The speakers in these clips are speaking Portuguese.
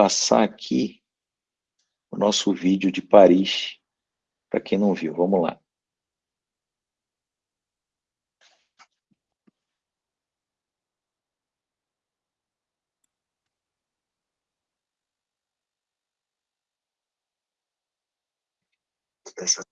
passar aqui o nosso vídeo de Paris, para quem não viu. Vamos lá. Essa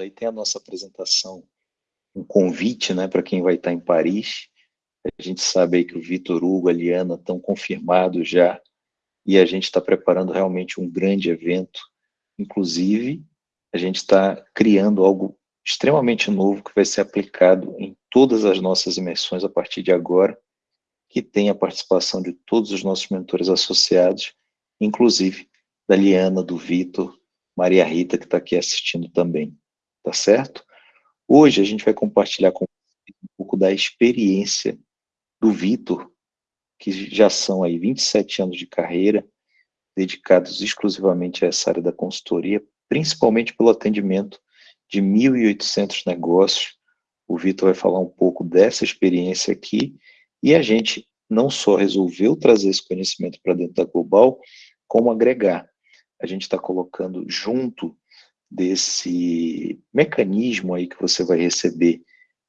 Aí tem a nossa apresentação, um convite né, para quem vai estar em Paris. A gente sabe aí que o Vitor Hugo, a Liana estão confirmados já, e a gente está preparando realmente um grande evento. Inclusive, a gente está criando algo extremamente novo que vai ser aplicado em todas as nossas imersões a partir de agora, que tem a participação de todos os nossos mentores associados, inclusive da Liana, do Vitor, Maria Rita, que está aqui assistindo também tá certo? Hoje a gente vai compartilhar com um pouco da experiência do Vitor, que já são aí 27 anos de carreira, dedicados exclusivamente a essa área da consultoria, principalmente pelo atendimento de 1.800 negócios. O Vitor vai falar um pouco dessa experiência aqui, e a gente não só resolveu trazer esse conhecimento para dentro da Global, como agregar. A gente está colocando junto desse mecanismo aí que você vai receber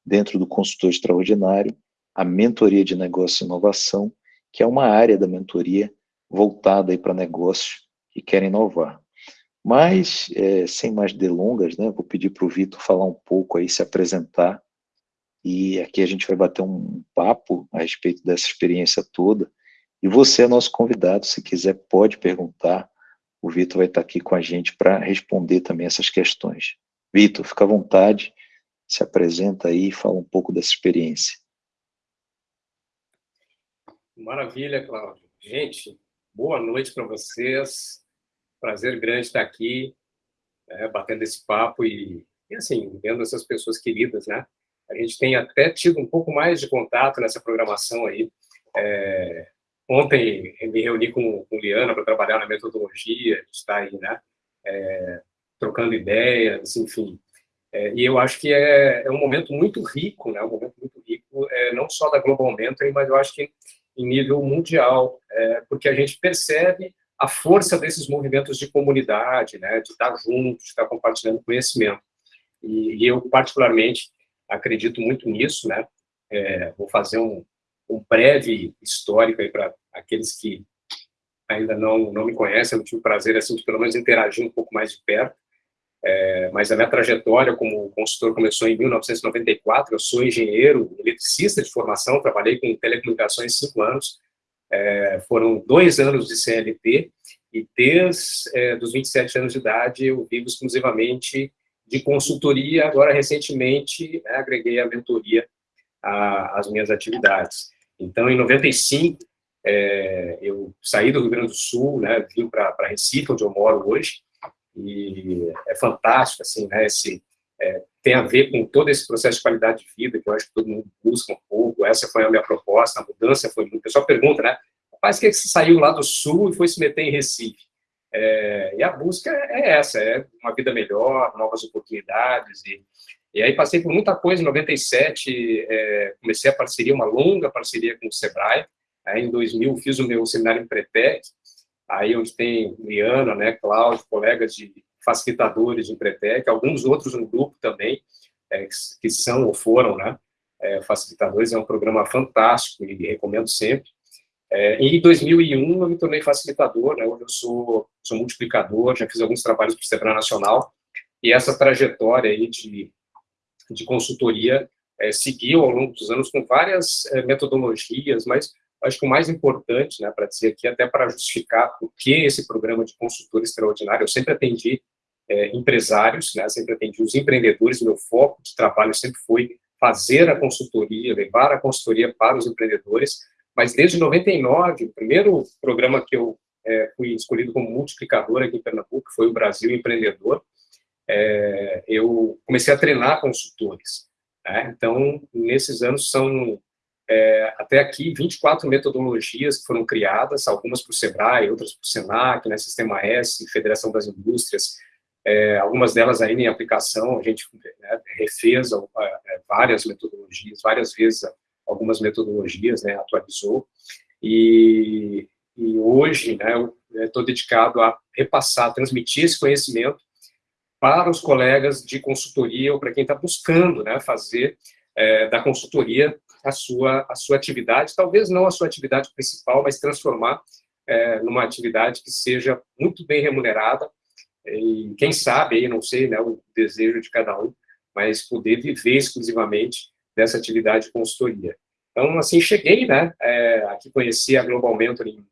dentro do consultor extraordinário, a mentoria de negócio e inovação, que é uma área da mentoria voltada aí para negócios que querem inovar. Mas, é, sem mais delongas, né, vou pedir para o Vitor falar um pouco aí, se apresentar, e aqui a gente vai bater um papo a respeito dessa experiência toda, e você é nosso convidado, se quiser pode perguntar, o Vitor vai estar aqui com a gente para responder também essas questões. Vitor, fica à vontade, se apresenta aí e fala um pouco dessa experiência. Maravilha, Cláudio. Gente, boa noite para vocês. Prazer grande estar aqui, é, batendo esse papo e, e, assim, vendo essas pessoas queridas, né? A gente tem até tido um pouco mais de contato nessa programação aí. É, Ontem me reuni com, com Liana para trabalhar na metodologia, está aí, né? É, trocando ideias, enfim. É, e eu acho que é, é, um momento muito rico, né? Um momento muito rico, é, não só da Global Mentoring, mas eu acho que em nível mundial, é, porque a gente percebe a força desses movimentos de comunidade, né? De estar junto, de estar compartilhando conhecimento. E, e eu particularmente acredito muito nisso, né? É, vou fazer um, um breve histórico aí para aqueles que ainda não, não me conhecem, eu tive o prazer, assim, de pelo menos interagir um pouco mais de perto, é, mas a minha trajetória como consultor começou em 1994, eu sou engenheiro, eletricista de formação, trabalhei com telecomunicações cinco anos, é, foram dois anos de CLT, e desde é, dos 27 anos de idade eu vivo exclusivamente de consultoria, agora recentemente né, agreguei a mentoria às minhas atividades. Então, em 95, é, eu saí do Rio Grande do Sul, né, vim para Recife, onde eu moro hoje, e é fantástico, assim, né, esse, é, tem a ver com todo esse processo de qualidade de vida, que eu acho que todo mundo busca um pouco, essa foi a minha proposta, a mudança foi muito, o pessoal pergunta, né, rapaz, que, é que você saiu lá do Sul e foi se meter em Recife? É, e a busca é essa, é uma vida melhor, novas oportunidades, e e aí passei por muita coisa, em 97 é, comecei a parceria, uma longa parceria com o Sebrae, aí em 2000 fiz o meu seminário em Pretec, aí onde tem Liana, né, Cláudio, colegas de facilitadores de Pretec, alguns outros no grupo também, é, que são ou foram, né, é, facilitadores, é um programa fantástico e recomendo sempre. É, em 2001 eu me tornei facilitador, né, hoje eu sou, sou multiplicador, já fiz alguns trabalhos para o Sebrae Nacional, e essa trajetória aí de de consultoria é, seguiu ao longo dos anos com várias é, metodologias, mas acho que o mais importante, né, para dizer aqui, até para justificar por que esse programa de consultor extraordinário, eu sempre atendi é, empresários, né, sempre atendi os empreendedores, meu foco de trabalho sempre foi fazer a consultoria, levar a consultoria para os empreendedores, mas desde 99, o primeiro programa que eu é, fui escolhido como multiplicador aqui em Pernambuco, foi o Brasil Empreendedor, é, eu comecei a treinar consultores. Né? Então, nesses anos, são é, até aqui 24 metodologias que foram criadas, algumas para o SEBRAE, outras para o SENAC, né, Sistema S, Federação das Indústrias, é, algumas delas ainda em aplicação, a gente né, refez é, várias metodologias, várias vezes algumas metodologias, né, atualizou, e, e hoje né, estou dedicado a repassar, transmitir esse conhecimento para os colegas de consultoria ou para quem está buscando né, fazer é, da consultoria a sua, a sua atividade, talvez não a sua atividade principal, mas transformar é, numa atividade que seja muito bem remunerada, e quem sabe, aí, não sei, né, o desejo de cada um, mas poder viver exclusivamente dessa atividade de consultoria. Então, assim, cheguei, né, é, aqui conheci a Global Mentoring,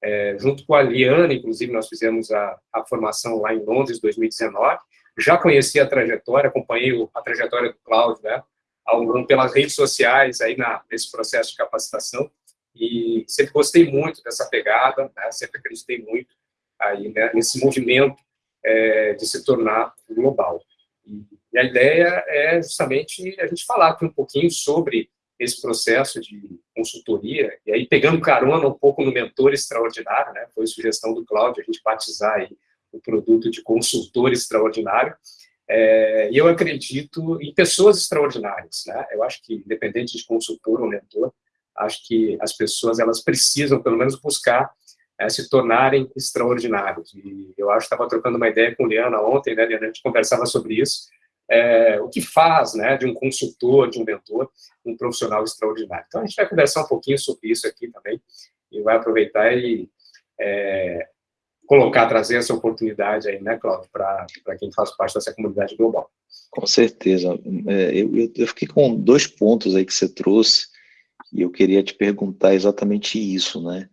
é, junto com a Liana, inclusive, nós fizemos a, a formação lá em Londres, 2019, já conheci a trajetória, acompanhei a trajetória do Cláudio, né, ao, pelas redes sociais, aí na, nesse processo de capacitação, e sempre gostei muito dessa pegada, né, sempre acreditei muito aí, né, nesse movimento é, de se tornar global. E a ideia é justamente a gente falar aqui um pouquinho sobre esse processo de consultoria, e aí pegando carona um pouco no mentor extraordinário, né, foi sugestão do Cláudio, a gente batizar aí o produto de consultor extraordinário, é, e eu acredito em pessoas extraordinárias, né, eu acho que, independente de consultor ou mentor, acho que as pessoas, elas precisam, pelo menos, buscar é, se tornarem extraordinários. E eu acho que estava trocando uma ideia com Liana ontem, né, a gente conversava sobre isso, é, o que faz né, de um consultor, de um mentor, um profissional extraordinário. Então, a gente vai conversar um pouquinho sobre isso aqui também, e vai aproveitar e é, colocar, trazer essa oportunidade aí, né, Cláudio, para quem faz parte dessa comunidade global. Com certeza. É, eu, eu, fiquei com dois pontos aí que você trouxe, e eu queria te perguntar exatamente isso, né?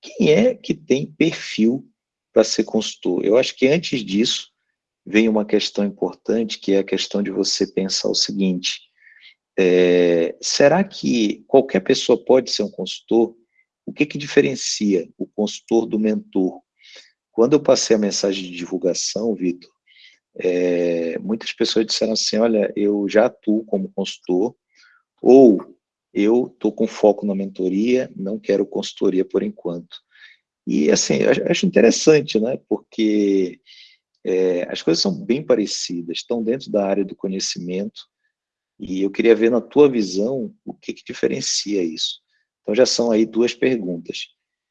quem é que tem perfil para ser consultor? Eu acho que antes disso, vem uma questão importante, que é a questão de você pensar o seguinte, é, será que qualquer pessoa pode ser um consultor? O que, que diferencia o consultor do mentor? Quando eu passei a mensagem de divulgação, Vitor, é, muitas pessoas disseram assim, olha, eu já atuo como consultor, ou eu estou com foco na mentoria, não quero consultoria por enquanto. E, assim, eu acho interessante, né, porque é, as coisas são bem parecidas, estão dentro da área do conhecimento, e eu queria ver na tua visão o que, que diferencia isso. Então, já são aí duas perguntas.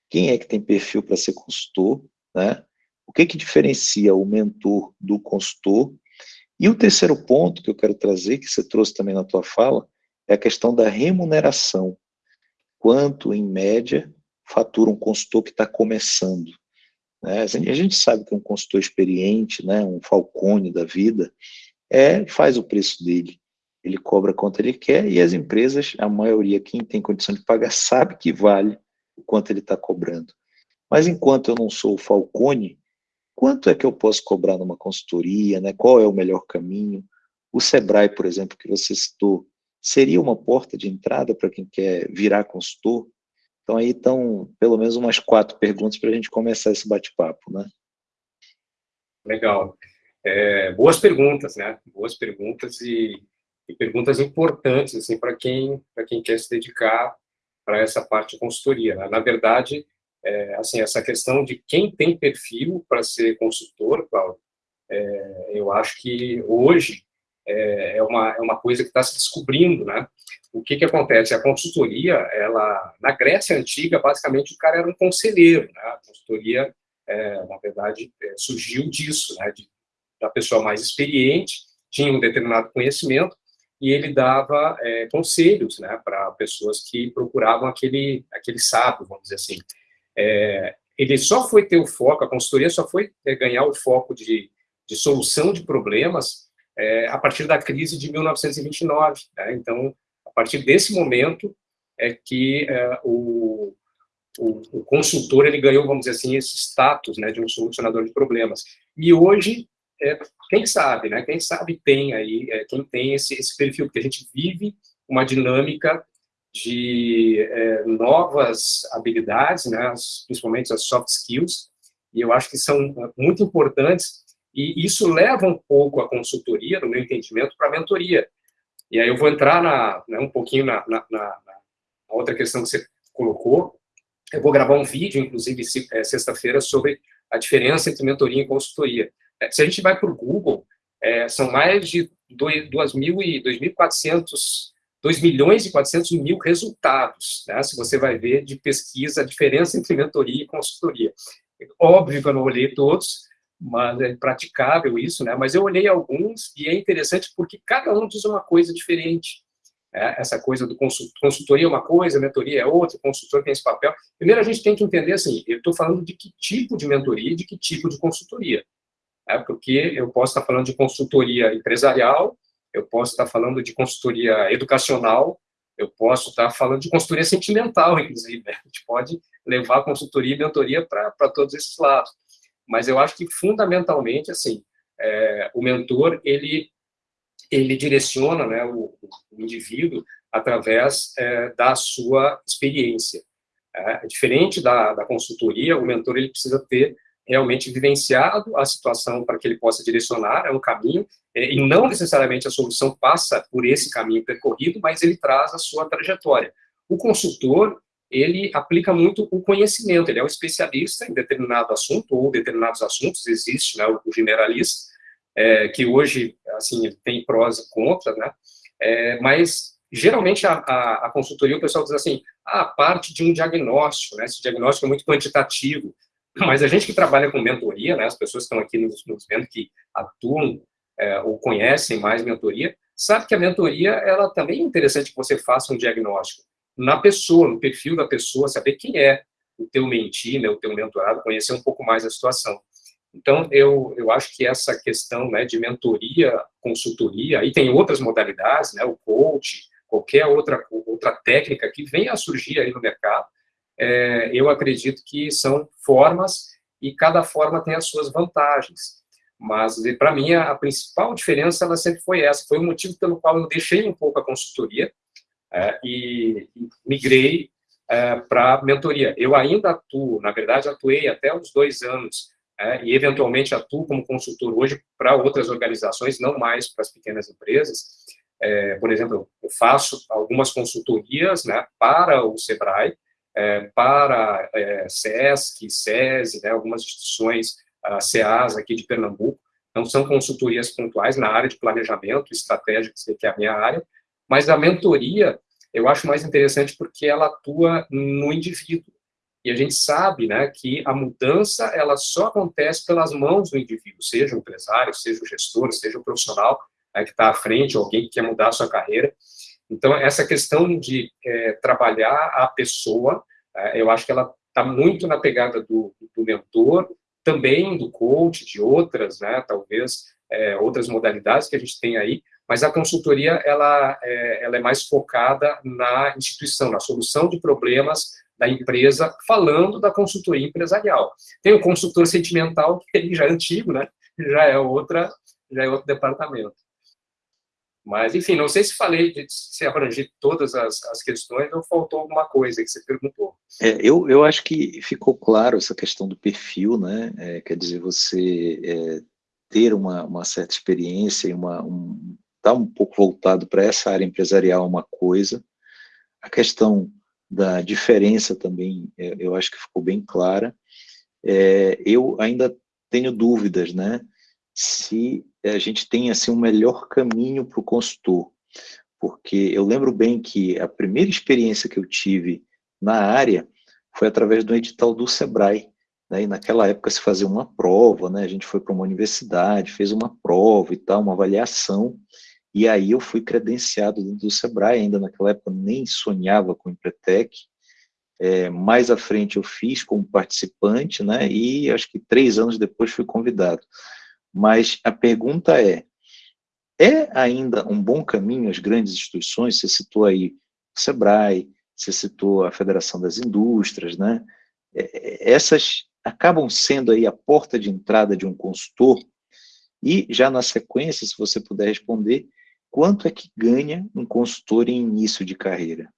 Quem é que tem perfil para ser consultor, né? O que, que diferencia o mentor do consultor? E o terceiro ponto que eu quero trazer, que você trouxe também na tua fala, é a questão da remuneração. Quanto, em média, fatura um consultor que está começando? Né? A gente sabe que um consultor experiente, né, um Falcone da vida, é, faz o preço dele. Ele cobra quanto ele quer e as empresas, a maioria, quem tem condição de pagar, sabe que vale o quanto ele está cobrando. Mas enquanto eu não sou o Falcone, quanto é que eu posso cobrar numa consultoria, né? qual é o melhor caminho? O Sebrae, por exemplo, que você citou, seria uma porta de entrada para quem quer virar consultor? Então aí estão pelo menos umas quatro perguntas para a gente começar esse bate-papo, né? Legal. É, boas perguntas, né? Boas perguntas e, e perguntas importantes assim para quem para quem quer se dedicar para essa parte de consultoria. Né? Na verdade, é, assim essa questão de quem tem perfil para ser consultor, Paulo, é, eu acho que hoje é, é, uma, é uma coisa que está se descobrindo, né? O que que acontece? A consultoria, ela, na Grécia Antiga, basicamente, o cara era um conselheiro, né? A consultoria, é, na verdade, é, surgiu disso, né? De, da pessoa mais experiente, tinha um determinado conhecimento, e ele dava é, conselhos, né? Para pessoas que procuravam aquele, aquele sábio, vamos dizer assim. É, ele só foi ter o foco, a consultoria só foi ganhar o foco de, de solução de problemas é, a partir da crise de 1929. Né? Então, a partir desse momento, é que é, o, o, o, consultor ele ganhou, vamos dizer assim, esse status né, de um solucionador de problemas. E hoje, é, quem sabe, né, quem sabe tem aí, é, quem tem esse, esse perfil, porque a gente vive uma dinâmica de é, novas habilidades, né, principalmente as soft skills, e eu acho que são muito importantes, e isso leva um pouco a consultoria, no meu entendimento, para a mentoria. E aí eu vou entrar na, né, um pouquinho na, na, na, outra questão que você colocou. Eu vou gravar um vídeo, inclusive, é, sexta-feira, sobre a diferença entre mentoria e consultoria. Se a gente vai para o Google, é, são mais de 2.400 2 milhões e 400 mil resultados, né? se você vai ver de pesquisa, a diferença entre mentoria e consultoria. Óbvio que eu não olhei todos, mas é praticável isso, né? Mas eu olhei alguns e é interessante porque cada um diz uma coisa diferente. Né? Essa coisa do consultoria é uma coisa, mentoria é outra, consultor tem esse papel. Primeiro a gente tem que entender assim, eu estou falando de que tipo de mentoria e de que tipo de consultoria. Né? Porque eu posso estar falando de consultoria empresarial, eu posso estar falando de consultoria educacional, eu posso estar falando de consultoria sentimental, inclusive. Né? A gente pode levar consultoria e mentoria para todos esses lados. Mas eu acho que, fundamentalmente, assim, é, o mentor, ele, ele direciona né, o, o indivíduo através é, da sua experiência. É, diferente da, da consultoria, o mentor ele precisa ter realmente vivenciado a situação para que ele possa direcionar, é um caminho, é, e não necessariamente a solução passa por esse caminho percorrido, mas ele traz a sua trajetória. O consultor, ele aplica muito o conhecimento, ele é um especialista em determinado assunto, ou determinados assuntos, existe né, o generalista, é, que hoje, assim, tem prós e contras, né, é, mas geralmente a, a, a, consultoria, o pessoal diz assim, ah, parte de um diagnóstico, né, esse diagnóstico é muito quantitativo, mas a gente que trabalha com mentoria, né, as pessoas que estão aqui nos, nos vendo que atuam é, ou conhecem mais mentoria, sabe que a mentoria, ela também é interessante que você faça um diagnóstico na pessoa, no perfil da pessoa, saber quem é o teu mentir, né, o teu mentorado, conhecer um pouco mais a situação. Então, eu, eu acho que essa questão né, de mentoria, consultoria, e tem outras modalidades, né, o coach, qualquer outra, outra técnica que venha a surgir aí no mercado, é, eu acredito que são formas e cada forma tem as suas vantagens. Mas, para mim, a, a, principal diferença ela sempre foi essa. Foi o motivo pelo qual eu deixei um pouco a consultoria é, e, migrei é, para mentoria. Eu ainda atuo, na verdade, atuei até uns dois anos é, e, eventualmente, atuo como consultor hoje para outras organizações, não mais para as pequenas empresas. É, por exemplo, eu faço algumas consultorias né, para o SEBRAE, é, para é, SESC, SESI, né, algumas instituições, a CEAS aqui de Pernambuco, então são consultorias pontuais na área de planejamento estratégico, que é a minha área, mas a mentoria eu acho mais interessante porque ela atua no indivíduo, e a gente sabe né, que a mudança ela só acontece pelas mãos do indivíduo, seja o empresário, seja o gestor, seja o profissional né, que está à frente, alguém que quer mudar a sua carreira, então, essa questão de é, trabalhar a pessoa, é, eu acho que ela está muito na pegada do, do, mentor, também do coach, de outras, né, talvez, é, outras modalidades que a gente tem aí, mas a consultoria, ela, é, ela é mais focada na instituição, na solução de problemas da empresa, falando da consultoria empresarial. Tem o consultor sentimental, que ele já é antigo, né, já é outra, já é outro departamento. Mas, enfim, não sei se falei, de, se abrangi todas as, as questões ou faltou alguma coisa que você perguntou. É, eu, eu acho que ficou claro essa questão do perfil, né? É, quer dizer, você é, ter uma, uma certa experiência e uma, um, tá um pouco voltado para essa área empresarial uma coisa. A questão da diferença também, é, eu acho que ficou bem clara. É, eu ainda tenho dúvidas, né? Se a gente tem assim um melhor caminho para o consultor, porque eu lembro bem que a primeira experiência que eu tive na área foi através do edital do Sebrae, né, e naquela época se fazia uma prova, né, a gente foi para uma universidade, fez uma prova e tal, uma avaliação, e aí eu fui credenciado dentro do Sebrae, ainda naquela época nem sonhava com o Empretec, é, mais à frente eu fiz como participante, né, e acho que três anos depois fui convidado. Mas a pergunta é, é ainda um bom caminho as grandes instituições, você citou aí o SEBRAE, você citou a Federação das Indústrias, né? É, é, essas acabam sendo aí a porta de entrada de um consultor, e já na sequência, se você puder responder, quanto é que ganha um consultor em início de carreira?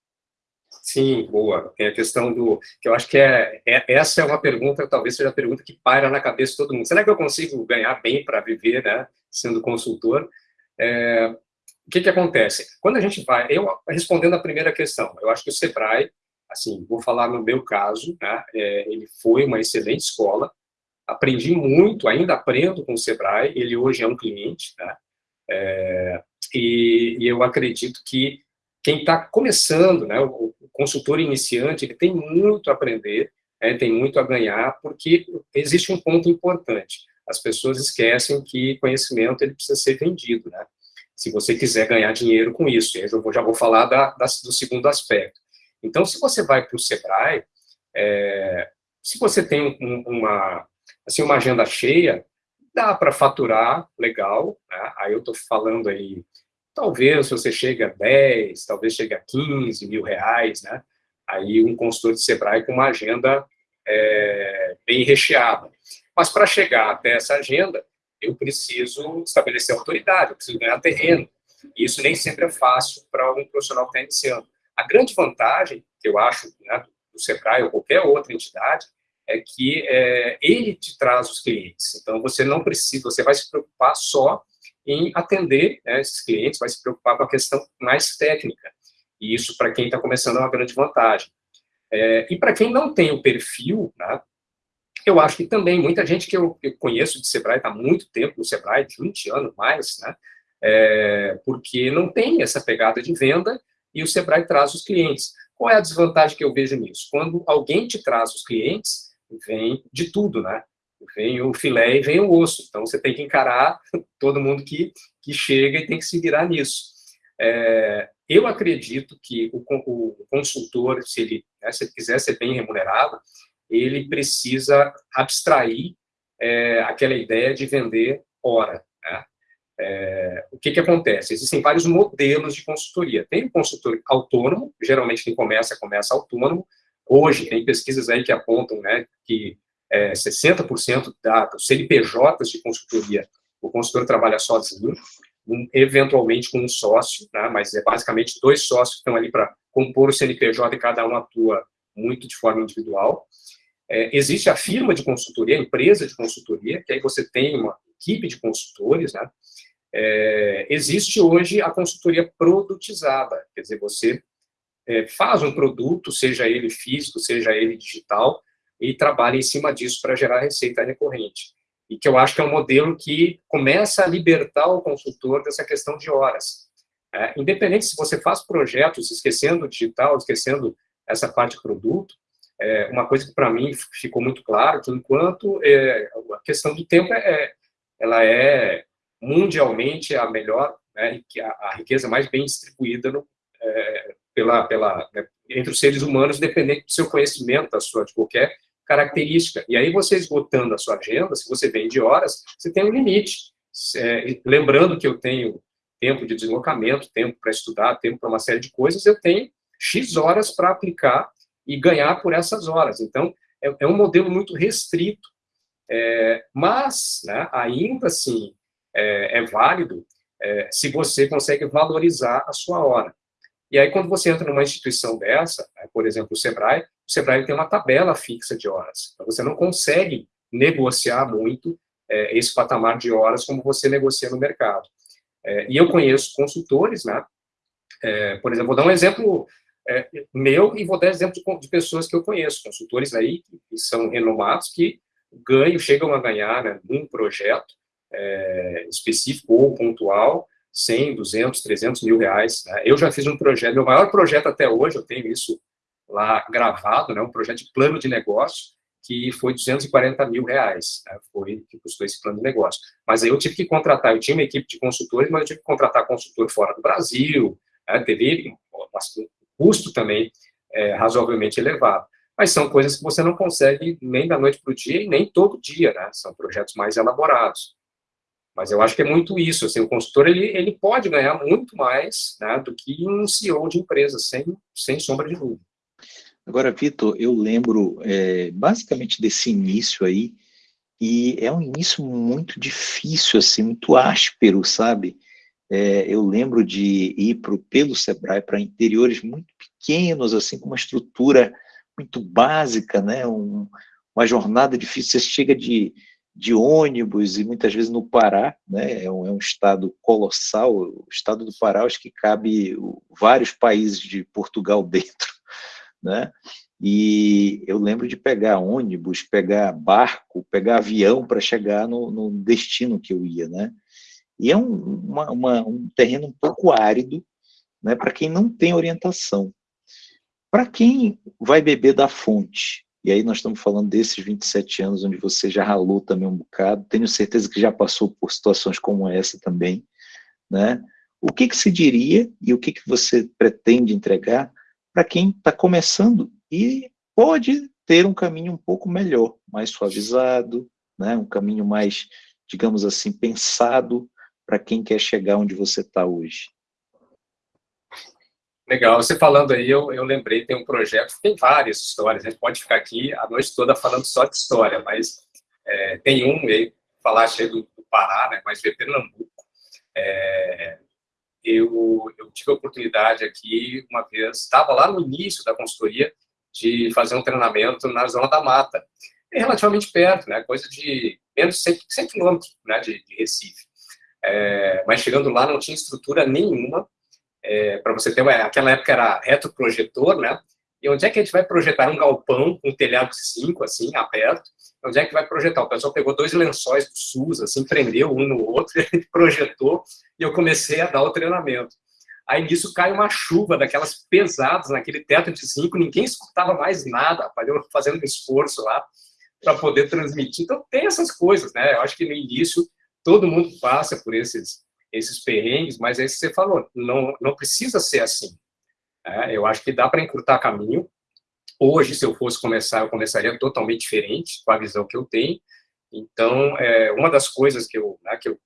Sim, boa. Tem a questão do... que eu acho que é, é, essa é uma pergunta, talvez seja a pergunta que paira na cabeça de todo mundo. Será que eu consigo ganhar bem para viver, né, sendo consultor? É, o que que acontece? Quando a gente vai... Eu, respondendo a primeira questão, eu acho que o Sebrae, assim, vou falar no meu caso, né, é, ele foi uma excelente escola, aprendi muito, ainda aprendo com o Sebrae, ele hoje é um cliente, né, é, e, e eu acredito que quem está começando, né, o, consultor iniciante, ele tem muito a aprender, né, tem muito a ganhar, porque existe um ponto importante. As pessoas esquecem que conhecimento ele precisa ser vendido, né? Se você quiser ganhar dinheiro com isso, eu vou, já vou falar da, da, do segundo aspecto. Então, se você vai para o Sebrae, é, se você tem um, uma, assim, uma agenda cheia, dá para faturar legal, né? aí eu estou falando aí Talvez você chegue a 10, talvez chegue a 15 mil reais, né? Aí um consultor de Sebrae com uma agenda é, bem recheada. Mas para chegar até essa agenda, eu preciso estabelecer autoridade, eu preciso ganhar terreno. E isso nem sempre é fácil para um profissional que está iniciando. A grande vantagem, que eu acho, né, do Sebrae ou qualquer outra entidade, é que é, ele te traz os clientes. Então, você não precisa, você vai se preocupar só em atender né, esses clientes, vai se preocupar com a questão mais técnica. E isso, para quem está começando, é uma grande vantagem. É, e para quem não tem o perfil, né, eu acho que também muita gente que eu, eu conheço de Sebrae, está muito tempo no Sebrae, 20 anos mais, né, é, porque não tem essa pegada de venda e o Sebrae traz os clientes. Qual é a desvantagem que eu vejo nisso? Quando alguém te traz os clientes, vem de tudo, né? Vem o filé e vem o osso. Então, você tem que encarar todo mundo que, que chega e tem que se virar nisso. É, eu acredito que o, o consultor, se ele, né, se ele quiser ser bem remunerado, ele precisa abstrair é, aquela ideia de vender hora. Né? É, o que, que acontece? Existem vários modelos de consultoria. Tem o consultor autônomo, geralmente quem começa, começa autônomo. Hoje, tem pesquisas aí que apontam né, que é, 60% da, dos CNPJs de consultoria, o consultor trabalha sozinho, um, eventualmente com um sócio, né, mas é basicamente dois sócios que estão ali para compor o CNPJ e cada um atua muito de forma individual. É, existe a firma de consultoria, a empresa de consultoria, que aí você tem uma equipe de consultores, né? É, existe hoje a consultoria produtizada, quer dizer, você é, faz um produto, seja ele físico, seja ele digital, e trabalha em cima disso para gerar receita recorrente. E que eu acho que é um modelo que começa a libertar o consultor dessa questão de horas. É, independente se você faz projetos esquecendo o digital, esquecendo essa parte de produto, é, uma coisa que para mim ficou muito claro, que enquanto é, a questão do tempo é, ela é mundialmente a melhor, né, a, riqueza mais bem distribuída no, é, pela, pela, né, entre os seres humanos, dependente do seu conhecimento, da sua, de qualquer característica. E aí, você esgotando a sua agenda, se você vende horas, você tem um limite. É, lembrando que eu tenho tempo de deslocamento, tempo para estudar, tempo para uma série de coisas, eu tenho X horas para aplicar e ganhar por essas horas. Então, é, é um modelo muito restrito, é, mas, né, ainda assim, é, é válido é, se você consegue valorizar a sua hora. E aí, quando você entra numa instituição dessa, né, por exemplo, o Sebrae, o Sebrae tem uma tabela fixa de horas. Então, você não consegue negociar muito é, esse patamar de horas como você negocia no mercado. É, e eu conheço consultores, né? É, por exemplo, vou dar um exemplo é, meu e vou dar exemplo de, de, pessoas que eu conheço, consultores aí que, são renomados, que ganham, chegam a ganhar né, num projeto é, específico ou pontual, 100, 200, 300 mil reais. Né? Eu já fiz um projeto, meu maior projeto até hoje, eu tenho isso lá gravado, né, um projeto de plano de negócio, que foi 240 mil reais, né, foi que custou esse plano de negócio. Mas aí eu tive que contratar, eu tinha uma equipe de consultores, mas eu tive que contratar consultor fora do Brasil, né, teve um custo também é, razoavelmente elevado. Mas são coisas que você não consegue nem da noite para o dia e nem todo dia, né, são projetos mais elaborados. Mas eu acho que é muito isso, assim, o consultor, ele, ele pode ganhar muito mais né, do que um CEO de empresa, sem, sem sombra de dúvida. Agora, Vitor, eu lembro é, basicamente desse início aí, e é um início muito difícil, assim, muito áspero, sabe? É, eu lembro de ir pro, pelo Sebrae para interiores muito pequenos, assim, com uma estrutura muito básica, né? Um, uma jornada difícil. Você chega de, de ônibus e muitas vezes no Pará, né? É um, é um estado colossal. O estado do Pará, acho que cabe vários países de Portugal dentro, né? E eu lembro de pegar ônibus, pegar barco, pegar avião para chegar no, no, destino que eu ia, né? E é um, uma, uma, um terreno um pouco árido, né? Para quem não tem orientação. Para quem vai beber da fonte, e aí nós estamos falando desses 27 anos onde você já ralou também um bocado, tenho certeza que já passou por situações como essa também, né? O que, que se diria e o que, que você pretende entregar para quem está começando e pode ter um caminho um pouco melhor, mais suavizado, né? um caminho mais, digamos assim, pensado para quem quer chegar onde você está hoje. Legal, você falando aí, eu, eu lembrei, tem um projeto, tem várias histórias, a gente pode ficar aqui a noite toda falando só de história, mas é, tem um, falaste aí do, do Pará, né, mas de Pernambuco. É, eu, eu tive a oportunidade aqui, uma vez, estava lá no início da consultoria, de fazer um treinamento na zona da mata. É relativamente perto, né, coisa de menos de 100, 100 quilômetros né, de, de Recife. É, mas chegando lá não tinha estrutura nenhuma, é, para você ter uma, aquela época era retroprojetor, né? E onde é que a gente vai projetar um galpão com um telhado de cinco, assim, aberto? Onde é que vai projetar? O pessoal pegou dois lençóis do SUS, assim, prendeu um no outro, e projetou, e eu comecei a dar o treinamento. Aí nisso cai uma chuva daquelas pesadas naquele teto de cinco, ninguém escutava mais nada, eu fazendo um esforço lá para poder transmitir. Então tem essas coisas, né? Eu acho que no início todo mundo passa por esses esses perrengues, mas é isso que você falou, não, não precisa ser assim. É, eu acho que dá para encurtar caminho. Hoje, se eu fosse começar, eu começaria totalmente diferente, com a visão que eu tenho. Então, é, uma das coisas que eu, né, que, eu,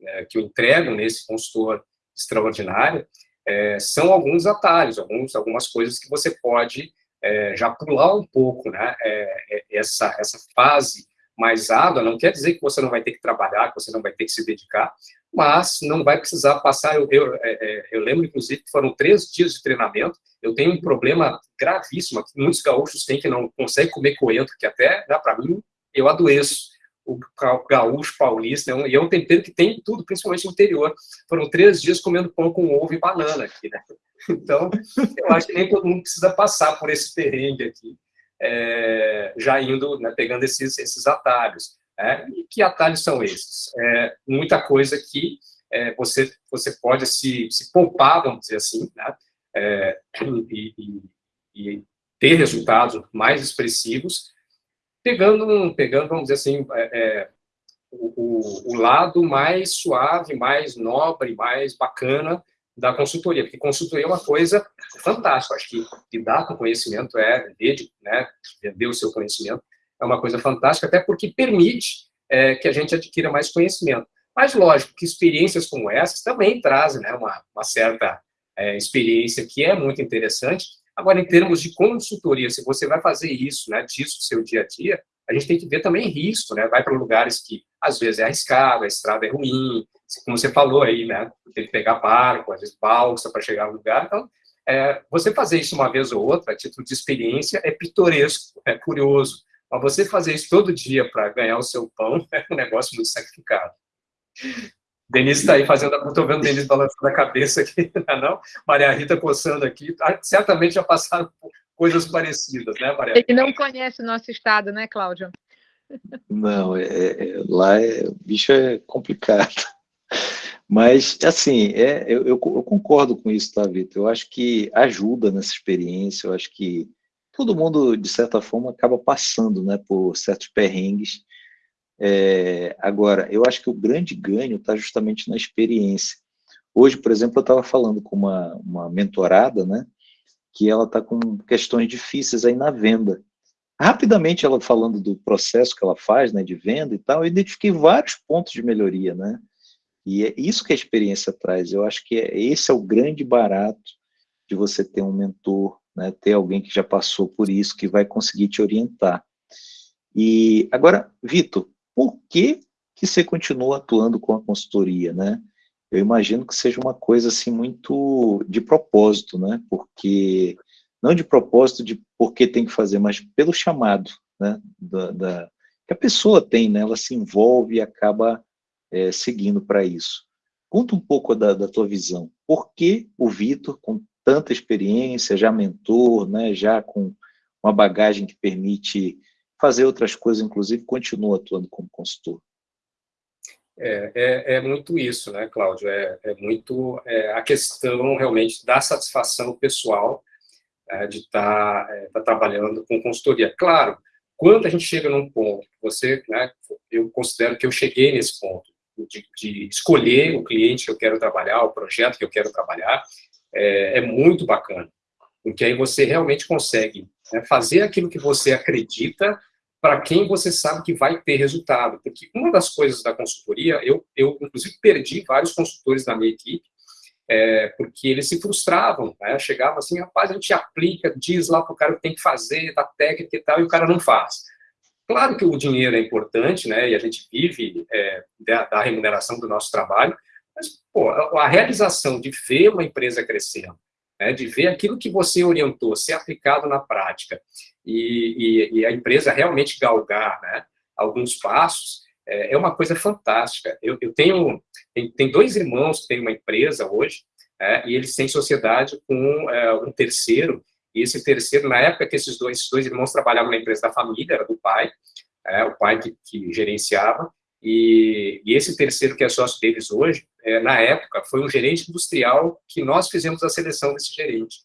é, que eu entrego nesse consultor extraordinário é, são alguns atalhos, alguns, algumas coisas que você pode é, já pular um pouco, né, é, essa, essa fase mais árdua, não quer dizer que você não vai ter que trabalhar, que você não vai ter que se dedicar, mas não vai precisar passar. Eu, eu, é, é, eu, lembro, inclusive, que foram três dias de treinamento. Eu tenho um problema gravíssimo que muitos gaúchos têm que não conseguem comer coentro, que até, né, para mim, eu adoeço. O gaúcho paulista, né, e é um tempero que tem tudo, principalmente no interior. Foram três dias comendo pão com ovo e banana aqui, né? Então, eu acho que nem todo mundo precisa passar por esse perrengue aqui, é, já indo, né, pegando esses, esses atalhos. É, e que atalhos são esses? É, muita coisa que é, você, você pode se, se poupar, vamos dizer assim, né? É, e, e, e, ter resultados mais expressivos, pegando, pegando vamos dizer assim, é, é, o, o, lado mais suave, mais nobre, mais bacana da consultoria, porque consultoria é uma coisa fantástica, acho que lidar com conhecimento é vender, né, vender o seu conhecimento, é uma coisa fantástica, até porque permite é, que a gente adquira mais conhecimento. Mas, lógico, que experiências como essas também trazem né, uma, uma certa é, experiência que é muito interessante. Agora, em termos de consultoria, se você vai fazer isso, né, disso seu dia a dia, a gente tem que ver também risco, né? Vai para lugares que, às vezes, é arriscado, a estrada é ruim, como você falou aí, né? Tem que pegar barco, às vezes balsa para chegar ao lugar. Então, é, você fazer isso uma vez ou outra, a título de experiência, é pitoresco, é curioso. Mas você fazer isso todo dia para ganhar o seu pão é um negócio muito sacrificado. Denise está aí fazendo, estou vendo Denise balançando a cabeça aqui, não, é não? Maria Rita coçando aqui, ah, certamente já passaram coisas parecidas, né, Maria Ele não conhece o nosso estado, né, Cláudio? Não, é, é, lá é, o bicho é complicado. Mas, assim, é, eu, eu, eu concordo com isso, tá, Vitor? Eu acho que ajuda nessa experiência, eu acho que todo mundo, de certa forma, acaba passando né, por certos perrengues. É, agora, eu acho que o grande ganho está justamente na experiência. Hoje, por exemplo, eu estava falando com uma, uma mentorada, né, que ela está com questões difíceis aí na venda. Rapidamente, ela falando do processo que ela faz, né, de venda e tal, eu identifiquei vários pontos de melhoria, né, e é isso que a experiência traz. Eu acho que é, esse é o grande barato de você ter um mentor né, ter alguém que já passou por isso, que vai conseguir te orientar. E agora, Vitor, por que que você continua atuando com a consultoria, né? Eu imagino que seja uma coisa assim muito de propósito, né? Porque não de propósito de por que tem que fazer, mas pelo chamado, né? Da, da que a pessoa tem, né? Ela se envolve e acaba é, seguindo para isso. Conta um pouco da, da tua visão. Por que o Vitor, com tanta experiência, já mentor, né? Já com uma bagagem que permite fazer outras coisas, inclusive, continua atuando como consultor? É, é, é, muito isso, né, Cláudio? É, é muito é, a questão realmente da satisfação pessoal é, de estar tá, é, tá trabalhando com consultoria. Claro, quando a gente chega num ponto, você, né, eu considero que eu cheguei nesse ponto de, de escolher o cliente que eu quero trabalhar, o projeto que eu quero trabalhar, é, muito bacana, porque aí você realmente consegue né, fazer aquilo que você acredita para quem você sabe que vai ter resultado. Porque uma das coisas da consultoria, eu, eu inclusive perdi vários consultores da minha equipe, é, porque eles se frustravam, né? chegavam assim, rapaz, a gente aplica, diz lá para o cara o que tem que fazer, da técnica e tal, e o cara não faz. Claro que o dinheiro é importante, né, e a gente vive é, da, da, remuneração do nosso trabalho, mas, pô, a realização de ver uma empresa crescendo, né, de ver aquilo que você orientou ser aplicado na prática e, e, e a empresa realmente galgar né, alguns passos, é, é uma coisa fantástica. Eu, eu tenho tem, tem, dois irmãos que têm uma empresa hoje, é, e eles têm sociedade com é, um terceiro, e esse terceiro, na época que esses dois, esses dois irmãos trabalhavam na empresa da família, era do pai, é, o pai que, que gerenciava, e, e, esse terceiro que é sócio deles hoje, é, na época, foi um gerente industrial que nós fizemos a seleção desse gerente.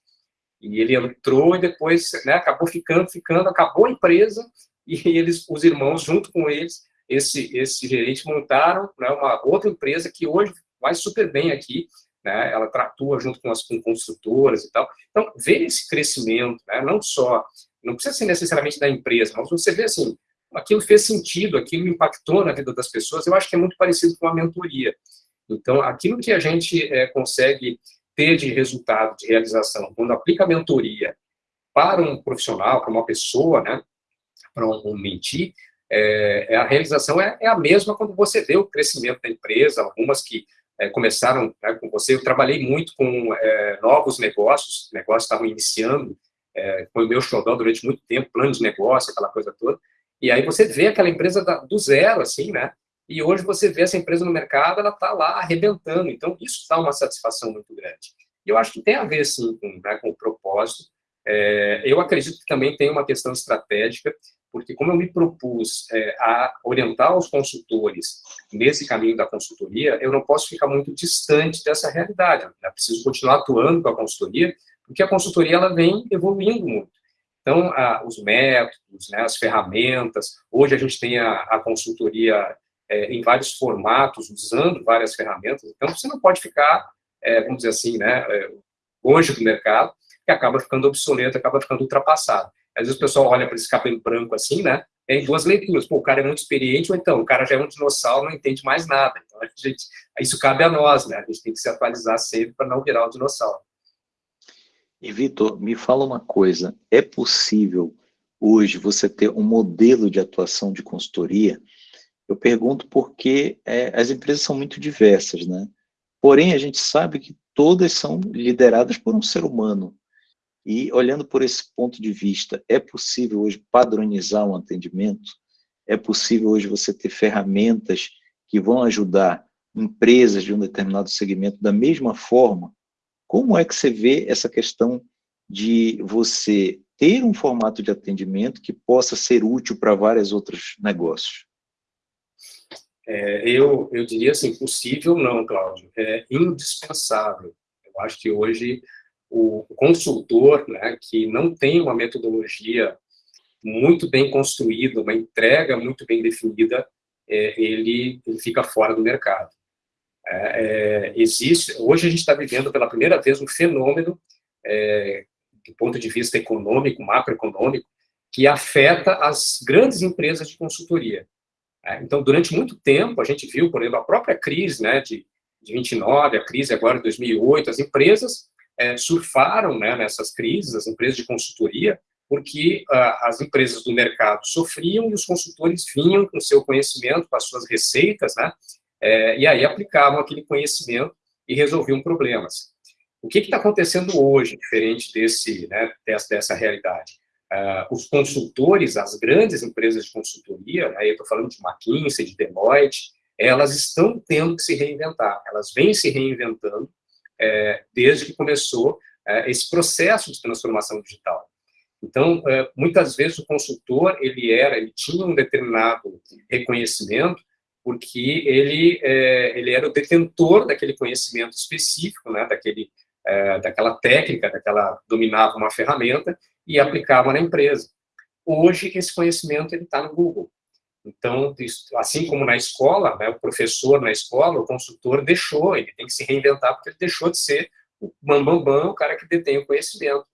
E ele entrou e depois né, acabou ficando, ficando, acabou a empresa e eles, os irmãos, junto com eles, esse, esse gerente montaram né, uma outra empresa que hoje vai super bem aqui, né, ela tratua junto com as com construtoras e tal. Então, ver esse crescimento, né, não só, não precisa ser necessariamente da empresa, mas você vê assim, aquilo fez sentido, aquilo impactou na vida das pessoas, eu acho que é muito parecido com a mentoria. Então, aquilo que a gente é, consegue ter de resultado, de realização, quando aplica a mentoria para um profissional, para uma pessoa, né, para um, um mentir, é, é, a realização é, é, a mesma quando você vê o crescimento da empresa, algumas que é, começaram né, com você. Eu trabalhei muito com é, novos negócios, negócios estavam iniciando, é, foi o meu xodó durante muito tempo, plano de negócio, aquela coisa toda. E aí você vê aquela empresa da, do zero, assim, né? E hoje você vê essa empresa no mercado, ela está lá arrebentando. Então, isso dá uma satisfação muito grande. E eu acho que tem a ver, sim, com, né, com o propósito. É, eu acredito que também tem uma questão estratégica, porque como eu me propus é, a orientar os consultores nesse caminho da consultoria, eu não posso ficar muito distante dessa realidade. Eu preciso continuar atuando com a consultoria, porque a consultoria ela vem evoluindo muito. Então, a, os métodos, né, as ferramentas, hoje a gente tem a, a consultoria é, em vários formatos, usando várias ferramentas, então você não pode ficar, é, vamos dizer assim, né, é, longe do mercado, que acaba ficando obsoleto, acaba ficando ultrapassado. Às vezes o pessoal olha para esse cabelo branco assim, né, tem duas leituras, pô, o cara é muito experiente, ou então, o cara já é um dinossauro, não entende mais nada. Então, a gente, isso cabe a nós, né, a gente tem que se atualizar sempre para não virar um dinossauro. E, Vitor, me fala uma coisa, é possível hoje você ter um modelo de atuação de consultoria eu pergunto porque é, as empresas são muito diversas, né? Porém, a gente sabe que todas são lideradas por um ser humano. E olhando por esse ponto de vista, é possível hoje padronizar um atendimento? É possível hoje você ter ferramentas que vão ajudar empresas de um determinado segmento da mesma forma? Como é que você vê essa questão de você ter um formato de atendimento que possa ser útil para vários outros negócios? É, eu, eu diria assim, possível não, Cláudio, é indispensável. Eu acho que hoje o consultor, né, que não tem uma metodologia muito bem construída, uma entrega muito bem definida, é, ele, ele, fica fora do mercado. É, é existe, hoje a gente está vivendo pela primeira vez um fenômeno é, do ponto de vista econômico, macroeconômico, que afeta as grandes empresas de consultoria. É, então, durante muito tempo, a gente viu, por exemplo, a própria crise né, de, de 29, a crise agora de 2008, as empresas é, surfaram né, nessas crises, as empresas de consultoria, porque uh, as empresas do mercado sofriam e os consultores vinham com seu conhecimento, com as suas receitas, né, é, e aí aplicavam aquele conhecimento e resolviam problemas. O que está acontecendo hoje, diferente desse, né, dessa, dessa realidade? Uh, os consultores, as grandes empresas de consultoria, né, eu estou falando de McKinsey, de Deloitte, elas estão tendo que se reinventar, elas vêm se reinventando é, desde que começou é, esse processo de transformação digital. Então, é, muitas vezes o consultor, ele era, ele tinha um determinado reconhecimento, porque ele, é, ele era o detentor daquele conhecimento específico, né, daquele, é, daquela técnica, daquela, dominava uma ferramenta e aplicava na empresa. Hoje, esse conhecimento está no Google. Então, assim como na escola, né, o professor na escola, o consultor deixou, ele tem que se reinventar porque ele deixou de ser o bambambam, bam, bam, o cara que detém o conhecimento.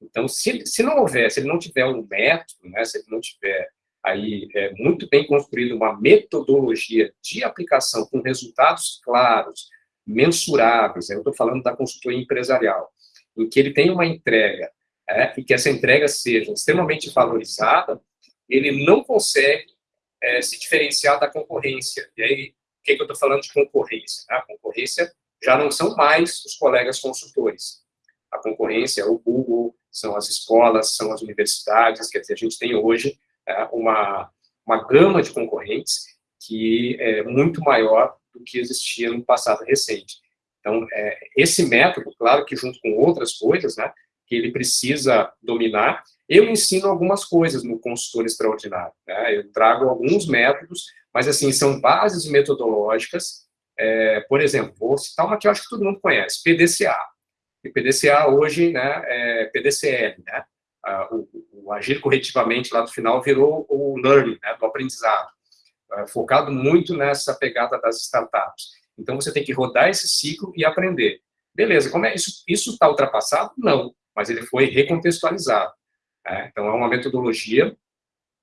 Então, se, se não houver, se ele não tiver um método, né, se ele não tiver aí é, muito bem construído uma metodologia de aplicação com resultados claros, mensuráveis, eu estou falando da consultoria empresarial, em que ele tem uma entrega é, e que essa entrega seja extremamente valorizada, ele não consegue é, se diferenciar da concorrência. E aí, o que, que eu estou falando de concorrência? A concorrência já não são mais os colegas consultores. A concorrência é o Google, são as escolas, são as universidades, quer dizer, a gente tem hoje é, uma, uma gama de concorrentes que é muito maior do que existia no passado recente. Então, é, esse método, claro que junto com outras coisas, né, que ele precisa dominar, eu ensino algumas coisas no consultor extraordinário. Né? Eu trago alguns métodos, mas assim são bases metodológicas. É, por exemplo, vou citar uma que eu acho que todo mundo conhece, PDCA. E PDCA hoje né, é PDCL, né? o, o, agir corretivamente lá do final virou o learning, né, do aprendizado, é, focado muito nessa pegada das startups. Então você tem que rodar esse ciclo e aprender. Beleza, como é isso? Isso está ultrapassado? Não, mas ele foi recontextualizado. Né? Então, é uma metodologia.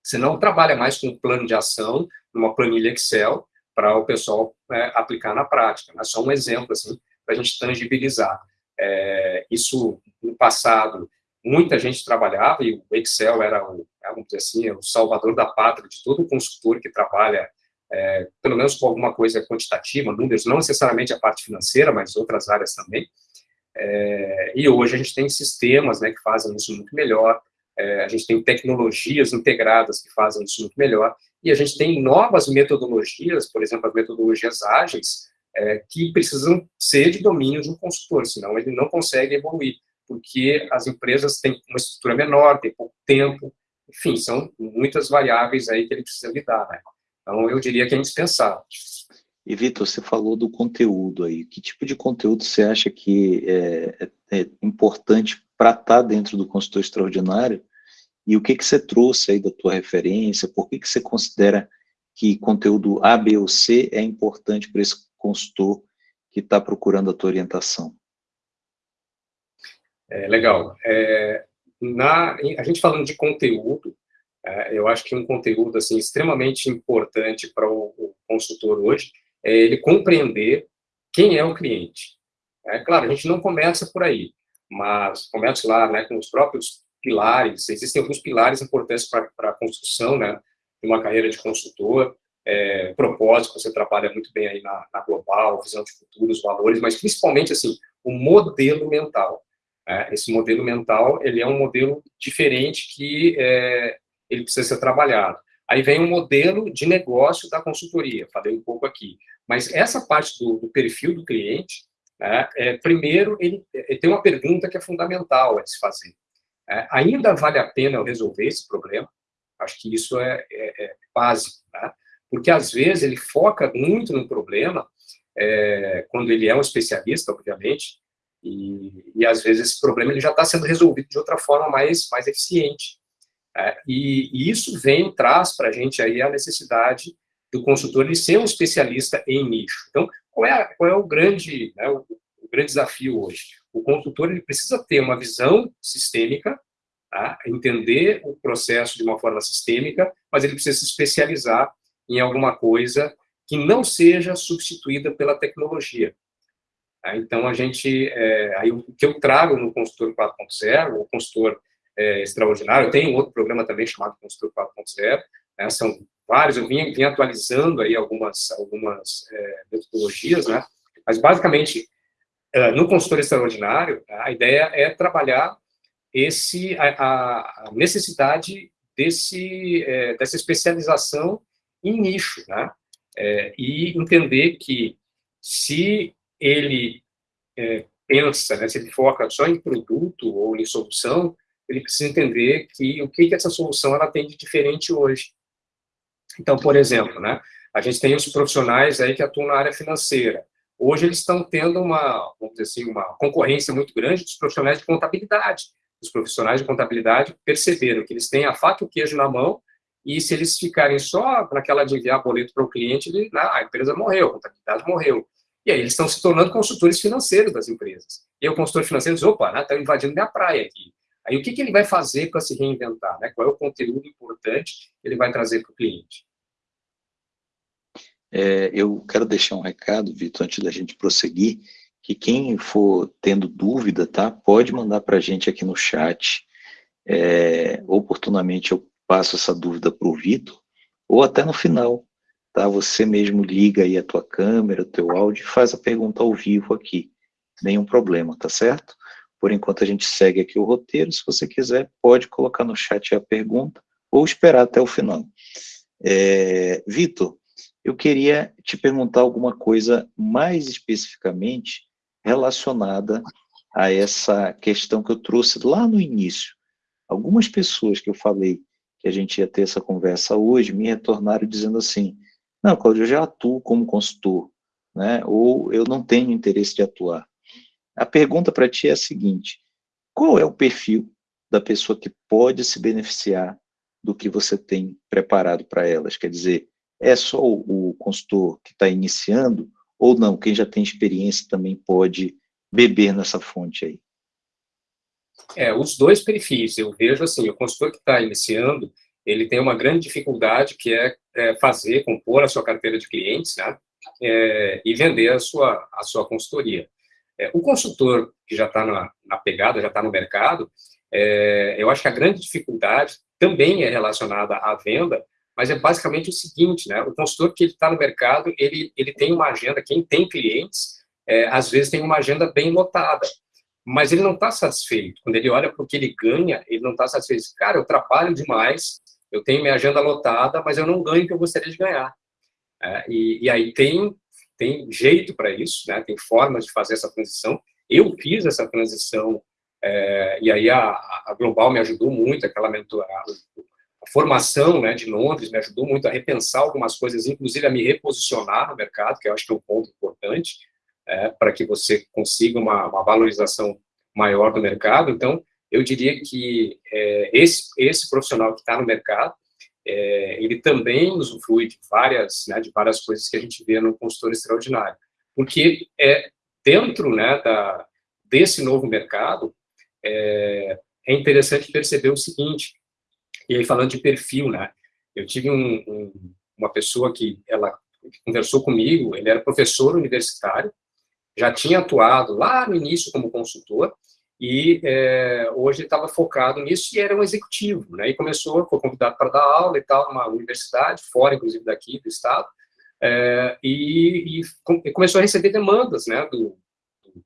Você não trabalha mais com um plano de ação, numa planilha Excel, para o pessoal é, aplicar na prática. É só um exemplo, assim, para a gente tangibilizar. É, isso, no passado, muita gente trabalhava, e o Excel era, o, é, vamos dizer assim, o salvador da pátria de todo consultor que trabalha, é, pelo menos com alguma coisa quantitativa, números, não necessariamente a parte financeira, mas outras áreas também. É, e hoje a gente tem sistemas né, que fazem isso muito melhor, é, a gente tem tecnologias integradas que fazem isso muito melhor, e a gente tem novas metodologias, por exemplo, as metodologias ágeis, é, que precisam ser de domínio de um consultor, senão ele não consegue evoluir, porque as empresas têm uma estrutura menor, têm pouco tempo, enfim, são muitas variáveis aí que ele precisa lidar, né? Então, eu diria que é indispensável. E, Vitor, você falou do conteúdo aí. Que tipo de conteúdo você acha que é, é, é importante para estar tá dentro do consultor extraordinário e o que, que você trouxe aí da tua referência? Por que, que você considera que conteúdo A, B ou C é importante para esse consultor que está procurando a tua orientação? É, legal. É, na, a gente falando de conteúdo, é, eu acho que um conteúdo assim extremamente importante para o, o, consultor hoje é ele compreender quem é o cliente. É claro, a gente não começa por aí, mas começa lá né, com os próprios pilares, existem alguns pilares importantes para a construção, né, de uma carreira de consultor, é, propósito, você trabalha muito bem aí na, na, global, visão de futuro, os valores, mas principalmente, assim, o modelo mental. É, esse modelo mental, ele é um modelo diferente que é, ele precisa ser trabalhado. Aí vem o um modelo de negócio da consultoria, falei um pouco aqui. Mas essa parte do, do perfil do cliente, né, é, primeiro, ele, ele, tem uma pergunta que é fundamental a se fazer. É, ainda vale a pena eu resolver esse problema? Acho que isso é, é, é básico, né? porque às vezes ele foca muito no problema, é, quando ele é um especialista, obviamente, e, e, às vezes esse problema ele já está sendo resolvido de outra forma mais, mais eficiente. É, e, e, isso vem, traz para a gente aí a necessidade do consultor de ser um especialista em nicho. Então, qual é, qual é o grande, né, o, o grande desafio hoje? O consultor ele precisa ter uma visão sistêmica, tá? entender o processo de uma forma sistêmica, mas ele precisa se especializar em alguma coisa que não seja substituída pela tecnologia. Né? Então, a gente, é, aí o que eu trago no Consultor 4.0, o consultor é, extraordinário, eu tenho outro programa também chamado Consultor 4.0, né? são vários, eu vim, vim atualizando aí algumas, algumas é, metodologias, né? mas basicamente, no consultor extraordinário, a ideia é trabalhar esse, a, a necessidade desse, é, dessa especialização em nicho, né? É, e entender que se ele é, pensa, né, se ele foca só em produto ou em solução, ele precisa entender que o que, que essa solução ela tem de diferente hoje. Então, por exemplo, né, a gente tem os profissionais aí que atuam na área financeira. Hoje eles estão tendo uma, vamos dizer assim, uma concorrência muito grande dos profissionais de contabilidade. Os profissionais de contabilidade perceberam que eles têm a faca e o queijo na mão e se eles ficarem só naquela de enviar boleto para o cliente, ele, a empresa morreu, a contabilidade morreu. E aí eles estão se tornando consultores financeiros das empresas. E o consultor financeiro diz, opa, está né, invadindo minha praia aqui. Aí o que, que ele vai fazer para se reinventar? Né? Qual é o conteúdo importante que ele vai trazer para o cliente? É, eu quero deixar um recado, Vitor, antes da gente prosseguir, que quem for tendo dúvida, tá, pode mandar para a gente aqui no chat. É, oportunamente eu passo essa dúvida para o Vitor, ou até no final, tá? Você mesmo liga aí a tua câmera, o teu áudio e faz a pergunta ao vivo aqui. Nenhum problema, tá certo? Por enquanto a gente segue aqui o roteiro, se você quiser pode colocar no chat a pergunta ou esperar até o final. É, Vitor, eu queria te perguntar alguma coisa mais especificamente relacionada a essa questão que eu trouxe lá no início. Algumas pessoas que eu falei que a gente ia ter essa conversa hoje me retornaram dizendo assim, não, Cláudio, eu já atuo como consultor, né? ou eu não tenho interesse de atuar. A pergunta para ti é a seguinte, qual é o perfil da pessoa que pode se beneficiar do que você tem preparado para elas? Quer dizer, é só o, o consultor que está iniciando, ou não, quem já tem experiência também pode beber nessa fonte aí? É, os dois perfis, eu vejo assim, o consultor que está iniciando, ele tem uma grande dificuldade que é, é, fazer, compor a sua carteira de clientes, né, é, e vender a sua, a sua consultoria. É, o consultor que já está na, na, pegada, já está no mercado, é, eu acho que a grande dificuldade também é relacionada à venda, mas é basicamente o seguinte, né, o consultor que está no mercado, ele, ele tem uma agenda, quem tem clientes, é, às vezes tem uma agenda bem lotada, mas ele não está satisfeito. Quando ele olha para o que ele ganha, ele não está satisfeito. Cara, eu trabalho demais, eu tenho minha agenda lotada, mas eu não ganho o que eu gostaria de ganhar. É, e, e, aí tem, tem jeito para isso, né? tem formas de fazer essa transição. Eu fiz essa transição, é, e aí a, a, Global me ajudou muito, aquela mentor, a, formação né, de Londres me ajudou muito a repensar algumas coisas, inclusive a me reposicionar no mercado, que eu acho que é um ponto importante, é, para que você consiga uma, uma valorização maior do mercado. Então, eu diria que é, esse, esse profissional que está no mercado, é, ele também usufrui de várias, né, de várias coisas que a gente vê no consultor extraordinário. Porque é, dentro né, da, desse novo mercado, é, é interessante perceber o seguinte, e aí falando de perfil, né, eu tive um, um, uma pessoa que ela conversou comigo, ele era professor universitário, já tinha atuado lá no início como consultor, e é, hoje estava focado nisso e era um executivo, né? E começou, foi convidado para dar aula e tal, numa universidade, fora inclusive daqui do estado, é, e, e, começou a receber demandas, né? Do,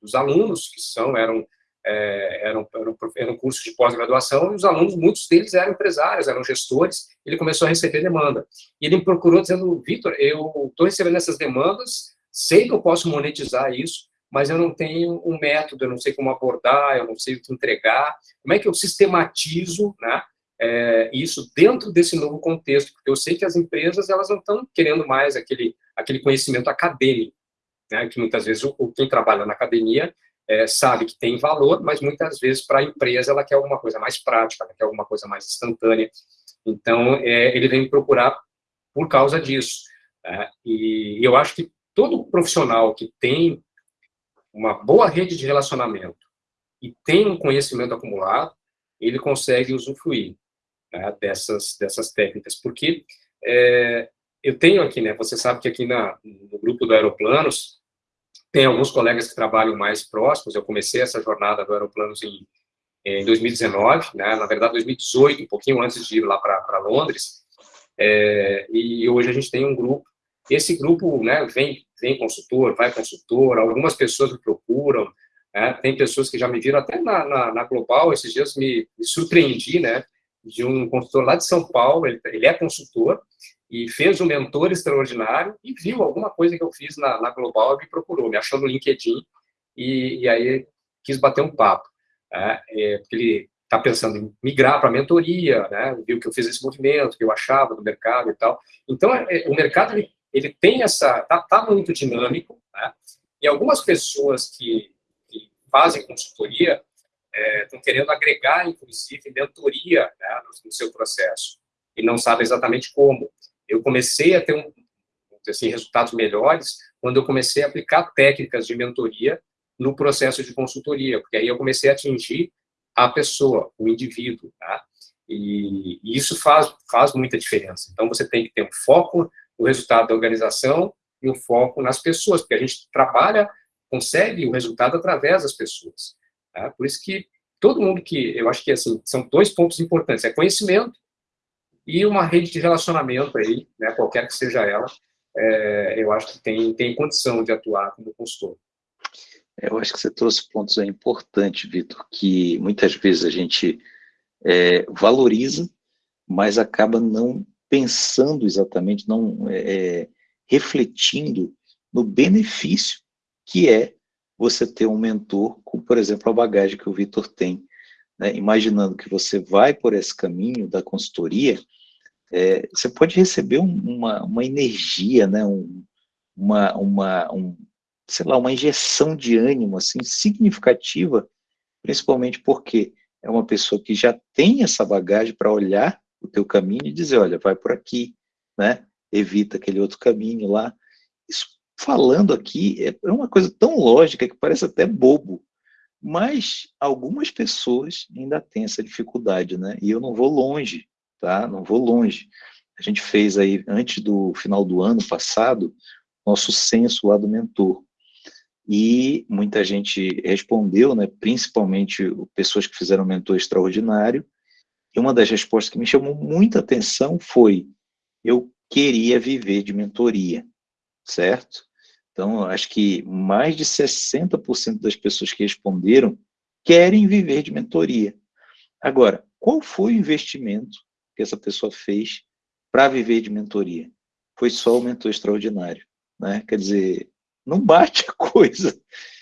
dos alunos que são eram é, eram, eram, eram cursos de pós-graduação e os alunos, muitos deles eram empresários, eram gestores. Ele começou a receber demanda e ele me procurou dizendo, Vitor, eu estou recebendo essas demandas, sei que eu posso monetizar isso mas eu não tenho um método, eu não sei como abordar, eu não sei o que entregar. Como é que eu sistematizo né, é, isso dentro desse novo contexto? Porque eu sei que as empresas elas não estão querendo mais aquele, aquele conhecimento acadêmico, né, que muitas vezes o, quem trabalha na academia é, sabe que tem valor, mas muitas vezes para a empresa ela quer alguma coisa mais prática, ela quer alguma coisa mais instantânea. Então, é, ele vem procurar por causa disso. Né? E eu acho que todo profissional que tem uma boa rede de relacionamento e tem um conhecimento acumulado, ele consegue usufruir né, dessas, dessas técnicas. Porque é, eu tenho aqui, né, você sabe que aqui na, no grupo do Aeroplanos tem alguns colegas que trabalham mais próximos, eu comecei essa jornada do Aeroplanos em, em 2019, né, na verdade 2018, um pouquinho antes de ir lá para Londres, é, e hoje a gente tem um grupo, esse grupo né, vem, vem consultor, vai consultor, algumas pessoas me procuram, né, tem pessoas que já me viram até na, na, na Global, esses dias me, me surpreendi, né, de um consultor lá de São Paulo, ele, ele, é consultor, e fez um mentor extraordinário, e viu alguma coisa que eu fiz na, na Global e me procurou, me achou no LinkedIn, e, e aí quis bater um papo. Né, é, porque ele está pensando em migrar para a mentoria, né, viu que eu fiz esse movimento, que eu achava do mercado e tal. Então, é, é o mercado, ele, ele tem essa, está tá muito dinâmico, né, e algumas pessoas que, que fazem consultoria, estão é, querendo agregar, inclusive, mentoria né, no, no, seu processo, e não sabem exatamente como. Eu comecei a ter um, assim, resultados melhores quando eu comecei a aplicar técnicas de mentoria no processo de consultoria, porque aí eu comecei a atingir a pessoa, o indivíduo, tá? E, isso faz, faz muita diferença. Então, você tem que ter um foco no resultado da organização e um foco nas pessoas, porque a gente trabalha, consegue o resultado através das pessoas. Tá? Por isso que todo mundo que, eu acho que assim, são dois pontos importantes, é conhecimento e uma rede de relacionamento aí, né, qualquer que seja ela, é, eu acho que tem, tem condição de atuar como consultor. Eu acho que você trouxe pontos aí importantes, Vitor, que muitas vezes a gente é, valoriza, mas acaba não pensando exatamente, não é, é refletindo no benefício que é você ter um mentor com, por exemplo, a bagagem que o Vitor tem. Né? Imaginando que você vai por esse caminho da consultoria, é, você pode receber um, uma, uma energia, né? um, uma, uma, um, sei lá, uma injeção de ânimo assim significativa, principalmente porque é uma pessoa que já tem essa bagagem para olhar o teu caminho e dizer, olha, vai por aqui, né? Evita aquele outro caminho lá. Isso falando aqui, é, é uma coisa tão lógica que parece até bobo, mas algumas pessoas ainda têm essa dificuldade, né? E eu não vou longe, tá? Não vou longe. A gente fez aí, antes do final do ano passado, nosso censo lá do mentor. E muita gente respondeu, né? Principalmente pessoas que fizeram mentor extraordinário. E uma das respostas que me chamou muita atenção foi, eu queria viver de mentoria certo? Então, acho que mais de 60% das pessoas que responderam querem viver de mentoria. Agora, qual foi o investimento que essa pessoa fez para viver de mentoria? Foi só o mentor extraordinário. Né? Quer dizer, não bate a coisa.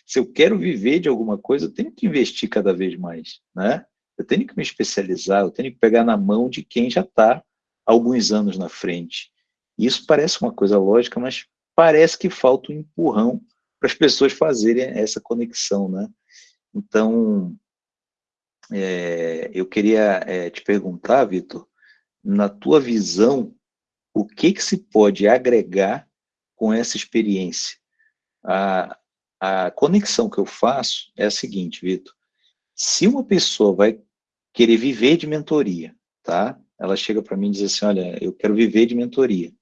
Se eu quero viver de alguma coisa, eu tenho que investir cada vez mais. Né? Eu tenho que me especializar, eu tenho que pegar na mão de quem já está alguns anos na frente. Isso parece uma coisa lógica, mas parece que falta um empurrão para as pessoas fazerem essa conexão, né? Então, é, eu queria é, te perguntar, Vitor, na tua visão, o que, que se pode agregar com essa experiência? A, a conexão que eu faço é a seguinte, Vitor, se uma pessoa vai querer viver de mentoria, tá? Ela chega para mim e diz assim, olha, eu quero viver de mentoria.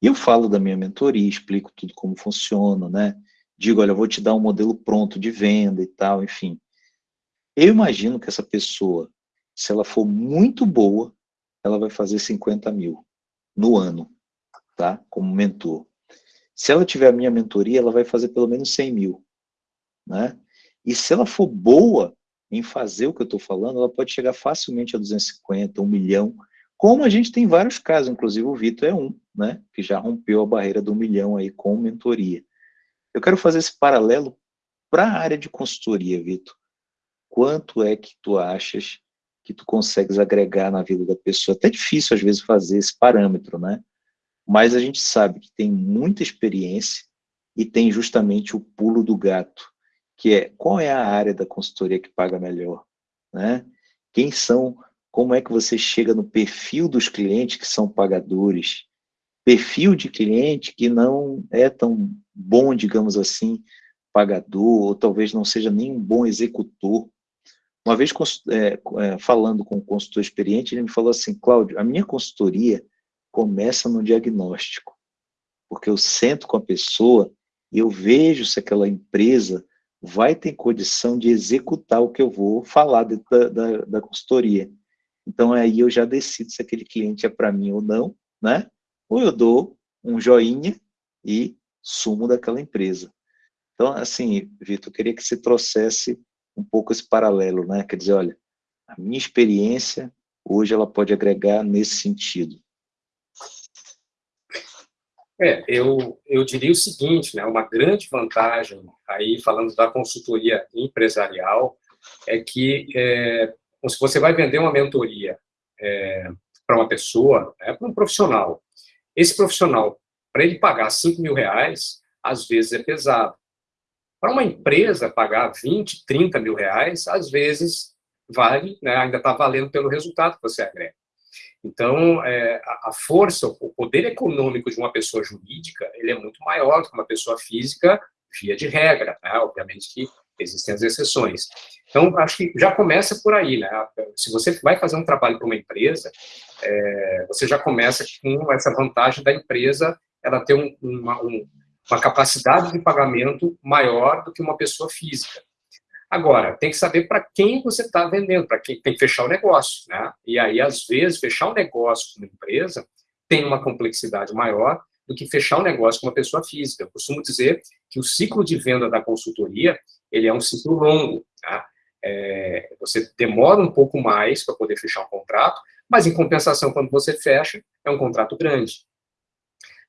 E eu falo da minha mentoria, explico tudo como funciona, né? Digo, olha, vou te dar um modelo pronto de venda e tal, enfim. Eu imagino que essa pessoa, se ela for muito boa, ela vai fazer 50 mil no ano, tá? Como mentor. Se ela tiver a minha mentoria, ela vai fazer pelo menos 100 mil, né? E se ela for boa em fazer o que eu estou falando, ela pode chegar facilmente a 250, 1 milhão, como a gente tem vários casos, inclusive o Vitor é um, né, que já rompeu a barreira do milhão aí com mentoria. Eu quero fazer esse paralelo para a área de consultoria, Vitor. Quanto é que tu achas que tu consegues agregar na vida da pessoa? Até difícil, às vezes, fazer esse parâmetro, né? Mas a gente sabe que tem muita experiência e tem justamente o pulo do gato, que é qual é a área da consultoria que paga melhor, né? Quem são como é que você chega no perfil dos clientes que são pagadores, perfil de cliente que não é tão bom, digamos assim, pagador, ou talvez não seja nem um bom executor. Uma vez é, é, falando com um consultor experiente, ele me falou assim, Cláudio, a minha consultoria começa no diagnóstico, porque eu sento com a pessoa eu vejo se aquela empresa vai ter condição de executar o que eu vou falar da, da, da consultoria. Então, aí eu já decido se aquele cliente é para mim ou não, né? Ou eu dou um joinha e sumo daquela empresa. Então, assim, Vitor, eu queria que você trouxesse um pouco esse paralelo, né? Quer dizer, olha, a minha experiência hoje ela pode agregar nesse sentido. É, eu, eu diria o seguinte, né, uma grande vantagem, aí falando da consultoria empresarial, é que é, se você vai vender uma mentoria é, para uma pessoa, é, para um profissional, esse profissional, para ele pagar 5 mil reais, às vezes é pesado. Para uma empresa pagar 20, 30 mil reais, às vezes vale, né, ainda está valendo pelo resultado que você agrega. Então, é, a, força, o poder econômico de uma pessoa jurídica, ele é muito maior do que uma pessoa física, via de regra, né? Obviamente que existem as exceções. Então, acho que já começa por aí, né? Se você vai fazer um trabalho para uma empresa, é, você já começa com essa vantagem da empresa, ela ter um, uma, um, uma capacidade de pagamento maior do que uma pessoa física. Agora, tem que saber para quem você está vendendo, para quem tem que fechar o negócio, né? E aí, às vezes, fechar um negócio com uma empresa tem uma complexidade maior do que fechar um negócio com uma pessoa física. Eu costumo dizer que o ciclo de venda da consultoria, ele é um ciclo longo, tá? É, você demora um pouco mais para poder fechar um contrato, mas, em compensação, quando você fecha, é um contrato grande.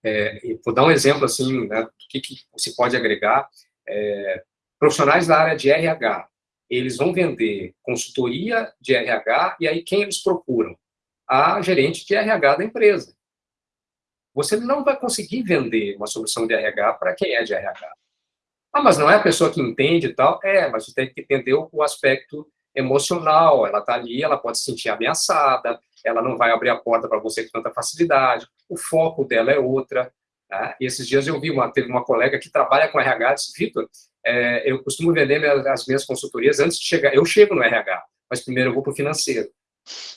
É, vou dar um exemplo, assim, né, do que, que se pode agregar. É, Profissionais da área de RH, eles vão vender consultoria de RH, e aí quem eles procuram? A gerente de RH da empresa. Você não vai conseguir vender uma solução de RH para quem é de RH. Ah, mas não é a pessoa que entende e tal? É, mas você tem que entender o aspecto emocional. Ela está ali, ela pode se sentir ameaçada, ela não vai abrir a porta para você com tanta facilidade, o foco dela é outra. Tá? E esses dias eu vi, uma, teve uma colega que trabalha com RH, disse, Vitor, é, eu costumo vender minhas, as minhas consultorias antes de chegar. Eu chego no RH, mas primeiro eu vou para o financeiro.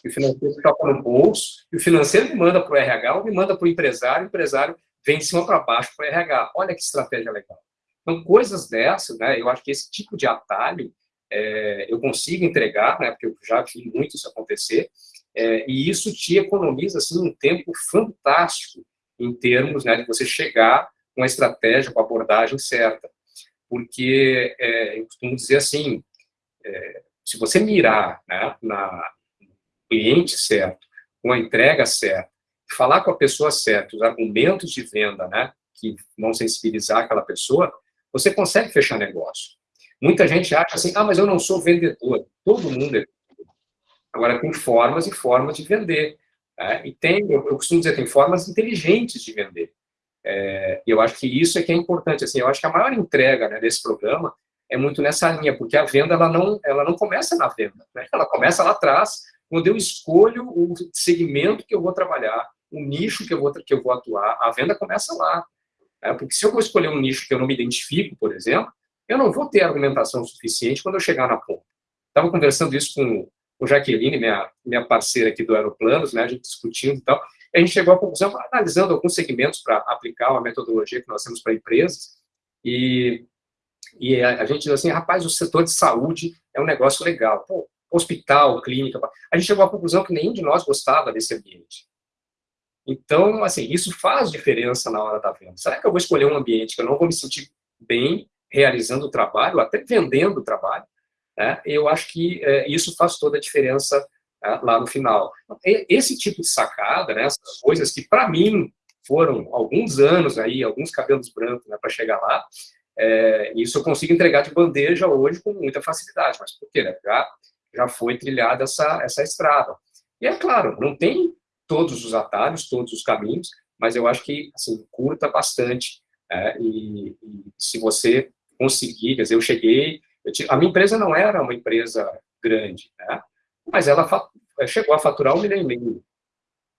E o financeiro toca no bolso, e o financeiro me manda para o RH, ou me manda para o empresário, o empresário vem de cima para baixo para o RH. Olha que estratégia legal. Então, coisas dessas, né, eu acho que esse tipo de atalho é, eu consigo entregar, né, porque eu já vi muito isso acontecer, é, e isso te economiza assim, um tempo fantástico em termos né, de você chegar com a estratégia, com a abordagem certa porque é, eu costumo dizer assim, é, se você mirar né, na cliente certo, com a entrega certa, falar com a pessoa certa, os argumentos de venda, né, que vão sensibilizar aquela pessoa, você consegue fechar negócio. Muita gente acha assim, ah, mas eu não sou vendedor. Todo mundo é. Agora, tem formas e formas de vender. Né? E tem, eu, eu costumo dizer, tem formas inteligentes de vender. É, eu acho que isso é que é importante. Assim, eu acho que a maior entrega né, desse programa é muito nessa linha, porque a venda ela não, ela não começa na venda, né? ela começa lá atrás, quando eu escolho o segmento que eu vou trabalhar, o nicho que eu vou, que eu vou atuar, a venda começa lá. Né? Porque se eu vou escolher um nicho que eu não me identifico, por exemplo, eu não vou ter argumentação suficiente quando eu chegar na ponta. Estava conversando isso com, com Jaqueline, minha, minha parceira aqui do Aeroplanos, né, a gente discutindo e tal, a gente chegou à conclusão, analisando alguns segmentos para aplicar uma metodologia que nós temos para empresas, e, e a, a, gente diz assim, rapaz, o setor de saúde é um negócio legal. Pô, hospital, clínica, a gente chegou à conclusão que nenhum de nós gostava desse ambiente. Então, assim, isso faz diferença na hora da venda. Será que eu vou escolher um ambiente que eu não vou me sentir bem realizando o trabalho, até vendendo o trabalho? Né? Eu acho que é, isso faz toda a diferença né, lá no final. Esse tipo de sacada, né, essas coisas que, para mim, foram alguns anos aí, alguns cabelos brancos né, para chegar lá, é, isso eu consigo entregar de bandeja hoje com muita facilidade, mas por quê? Né? Já, já foi trilhada essa, essa estrada. E é claro, não tem todos os atalhos, todos os caminhos, mas eu acho que assim, curta bastante. É, e, e, se você conseguir, quer dizer, eu cheguei, a minha empresa não era uma empresa grande, né? mas ela eh, chegou a faturar um milhão e meio.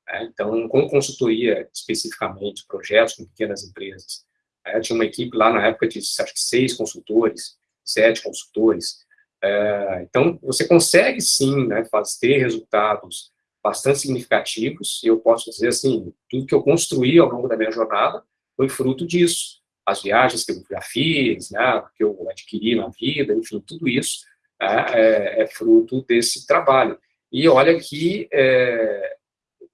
Né? Então, com consultoria especificamente, projetos com pequenas empresas. Né? Tinha uma equipe lá na época de acho que seis consultores, sete consultores. É, então, você consegue sim né, fazer resultados bastante significativos, e eu posso dizer assim, tudo que eu construí ao longo da minha jornada foi fruto disso. As viagens que eu já fiz, né, que eu adquiri na vida, enfim, tudo isso é, é, é fruto desse trabalho. E olha que é,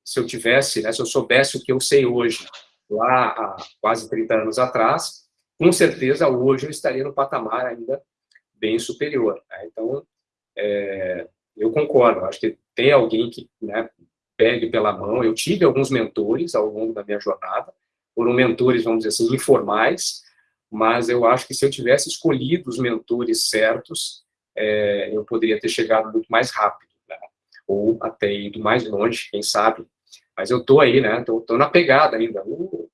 se eu tivesse, né, se eu soubesse o que eu sei hoje, lá há quase 30 anos atrás, com certeza hoje eu estaria no patamar ainda bem superior. Né? Então, é, eu concordo, acho que tem alguém que né, pegue pela mão. Eu tive alguns mentores ao longo da minha jornada, foram mentores, vamos dizer assim, informais, mas eu acho que se eu tivesse escolhido os mentores certos, é, eu poderia ter chegado muito mais rápido, né? ou até ido mais longe, quem sabe. Mas eu estou aí, né? Estou na pegada ainda. O,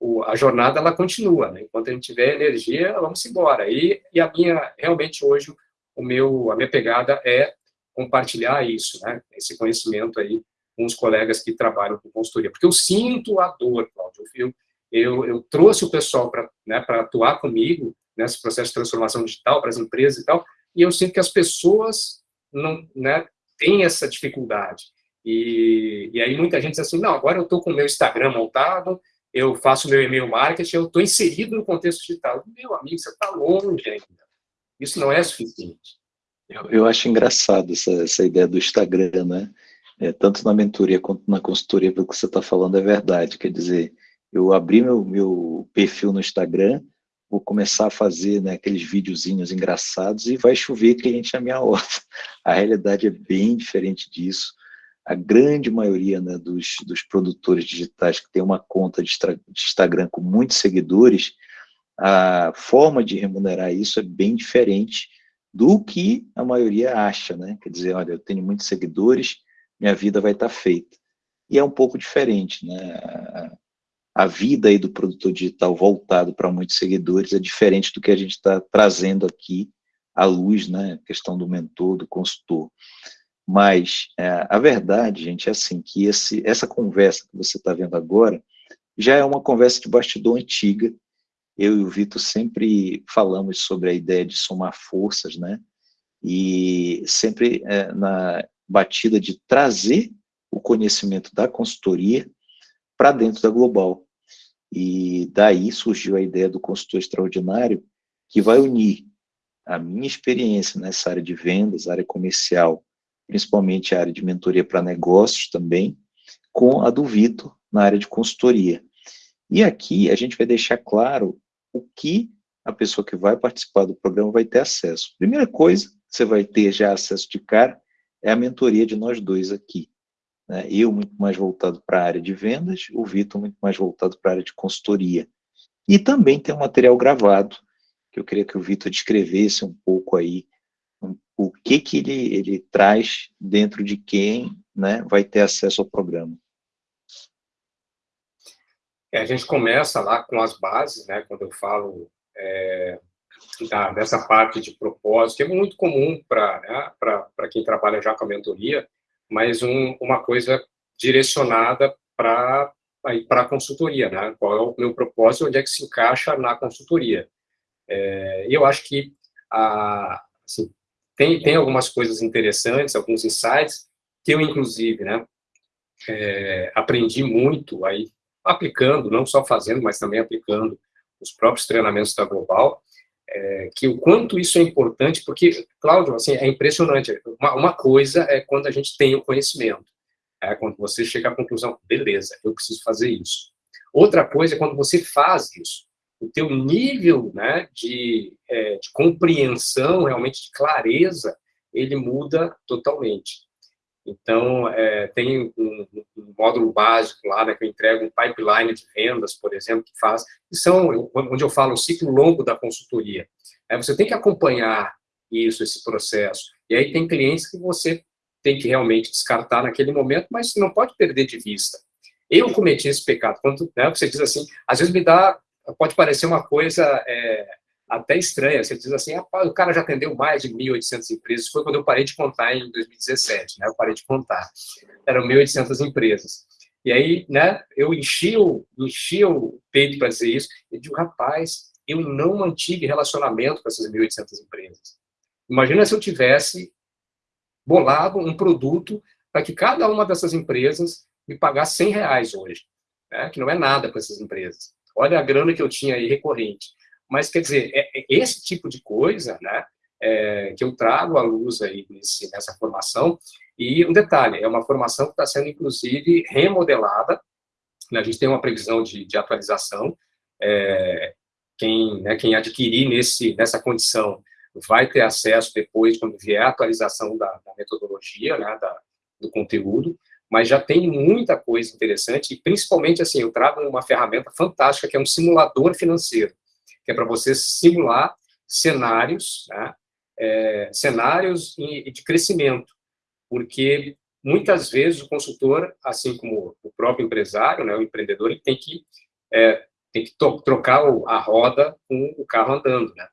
o, a jornada ela continua, né? Enquanto a gente tiver energia, vamos embora. E, e a minha, realmente hoje, o meu, a minha pegada é compartilhar isso, né? Esse conhecimento aí com os colegas que trabalham com consultoria, porque eu sinto a dor, Cláudio. Eu, eu, eu trouxe o pessoal para né, atuar comigo nesse processo de transformação digital para as empresas e tal, e eu sinto que as pessoas não né, têm essa dificuldade. E, e aí muita gente diz assim, não, agora eu estou com o meu Instagram montado, eu faço meu e-mail marketing, eu estou inserido no contexto digital. Meu amigo, você está longe ainda. Isso não é suficiente. Eu, eu acho engraçado essa, essa ideia do Instagram, né? É, tanto na mentoria quanto na consultoria, pelo que você está falando, é verdade. Quer dizer, eu abri meu, meu perfil no Instagram, vou começar a fazer né, aqueles videozinhos engraçados e vai chover cliente na minha horta. A realidade é bem diferente disso. A grande maioria né, dos, dos produtores digitais que tem uma conta de, de Instagram com muitos seguidores, a forma de remunerar isso é bem diferente do que a maioria acha, né? Quer dizer, olha, eu tenho muitos seguidores, minha vida vai estar feita. E é um pouco diferente, né? A vida aí do produtor digital voltado para muitos seguidores é diferente do que a gente está trazendo aqui à luz, né? A questão do mentor, do consultor. Mas é, a verdade, gente, é assim, que esse, essa conversa que você está vendo agora já é uma conversa de bastidor antiga, eu e o Vitor sempre falamos sobre a ideia de somar forças, né? E sempre é, na batida de trazer o conhecimento da consultoria para dentro da Global. E daí surgiu a ideia do consultor extraordinário, que vai unir a minha experiência nessa área de vendas, área comercial, principalmente a área de mentoria para negócios também, com a do Vitor na área de consultoria. E aqui a gente vai deixar claro o que a pessoa que vai participar do programa vai ter acesso. Primeira coisa, você vai ter já acesso de cara, é a mentoria de nós dois aqui. Né? Eu muito mais voltado para a área de vendas, o Vitor muito mais voltado para a área de consultoria. E também tem um material gravado, que eu queria que o Vitor descrevesse um pouco aí um, o que, que ele, ele traz dentro de quem né, vai ter acesso ao programa. É, a gente começa lá com as bases, né, quando eu falo é, da, dessa parte de propósito, que é muito comum para né, quem trabalha já com a mentoria, mas um, uma coisa direcionada para para a consultoria, né? Qual é o meu propósito, onde é que se encaixa na consultoria? É, eu acho que a, assim, tem, tem algumas coisas interessantes, alguns insights que eu inclusive, né, é, aprendi muito aí aplicando, não só fazendo, mas também aplicando os próprios treinamentos da Global, é, que o quanto isso é importante, porque, Cláudio, assim, é impressionante. Uma, uma coisa é quando a gente tem o conhecimento, é quando você chega à conclusão, beleza, eu preciso fazer isso. Outra coisa é quando você faz isso. O teu nível né, de, é, de compreensão, realmente de clareza, ele muda totalmente. Então, é, tem um, um, módulo básico lá, né, que eu entrego um pipeline de vendas, por exemplo, que faz, que são, onde eu falo, o ciclo longo da consultoria. É, você tem que acompanhar isso, esse processo. E aí tem clientes que você tem que realmente descartar naquele momento, mas não pode perder de vista. Eu cometi esse pecado. Quando né, você diz assim, às vezes me dá, pode parecer uma coisa é, até estranha. Você diz assim, o cara já atendeu mais de 1.800 empresas. Foi quando eu parei de contar em 2017, né? Eu parei de contar. Eram 1.800 empresas. E aí, né, eu enchi o, enchi o peito para dizer isso, e digo, rapaz, eu não mantive relacionamento com essas 1.800 empresas. Imagina se eu tivesse bolado um produto para que cada uma dessas empresas me pagasse 100 reais hoje, né, que não é nada para essas empresas. olha a grana que eu tinha aí recorrente. Mas, quer dizer, é, é esse tipo de coisa, né, é, que eu trago à luz aí nesse, nessa formação, e um detalhe, é uma formação que está sendo, inclusive, remodelada, né, a gente tem uma previsão de, de atualização, é, quem, né, quem adquirir nesse, nessa condição vai ter acesso depois, quando vier a atualização da, da metodologia, né, da, do conteúdo, mas já tem muita coisa interessante, e principalmente, assim, eu trago uma ferramenta fantástica, que é um simulador financeiro, que é para você simular cenários, né, é, cenários de crescimento, porque muitas vezes o consultor, assim como o próprio empresário, né, o empreendedor, ele tem que, é, tem que trocar a roda com o carro andando, né?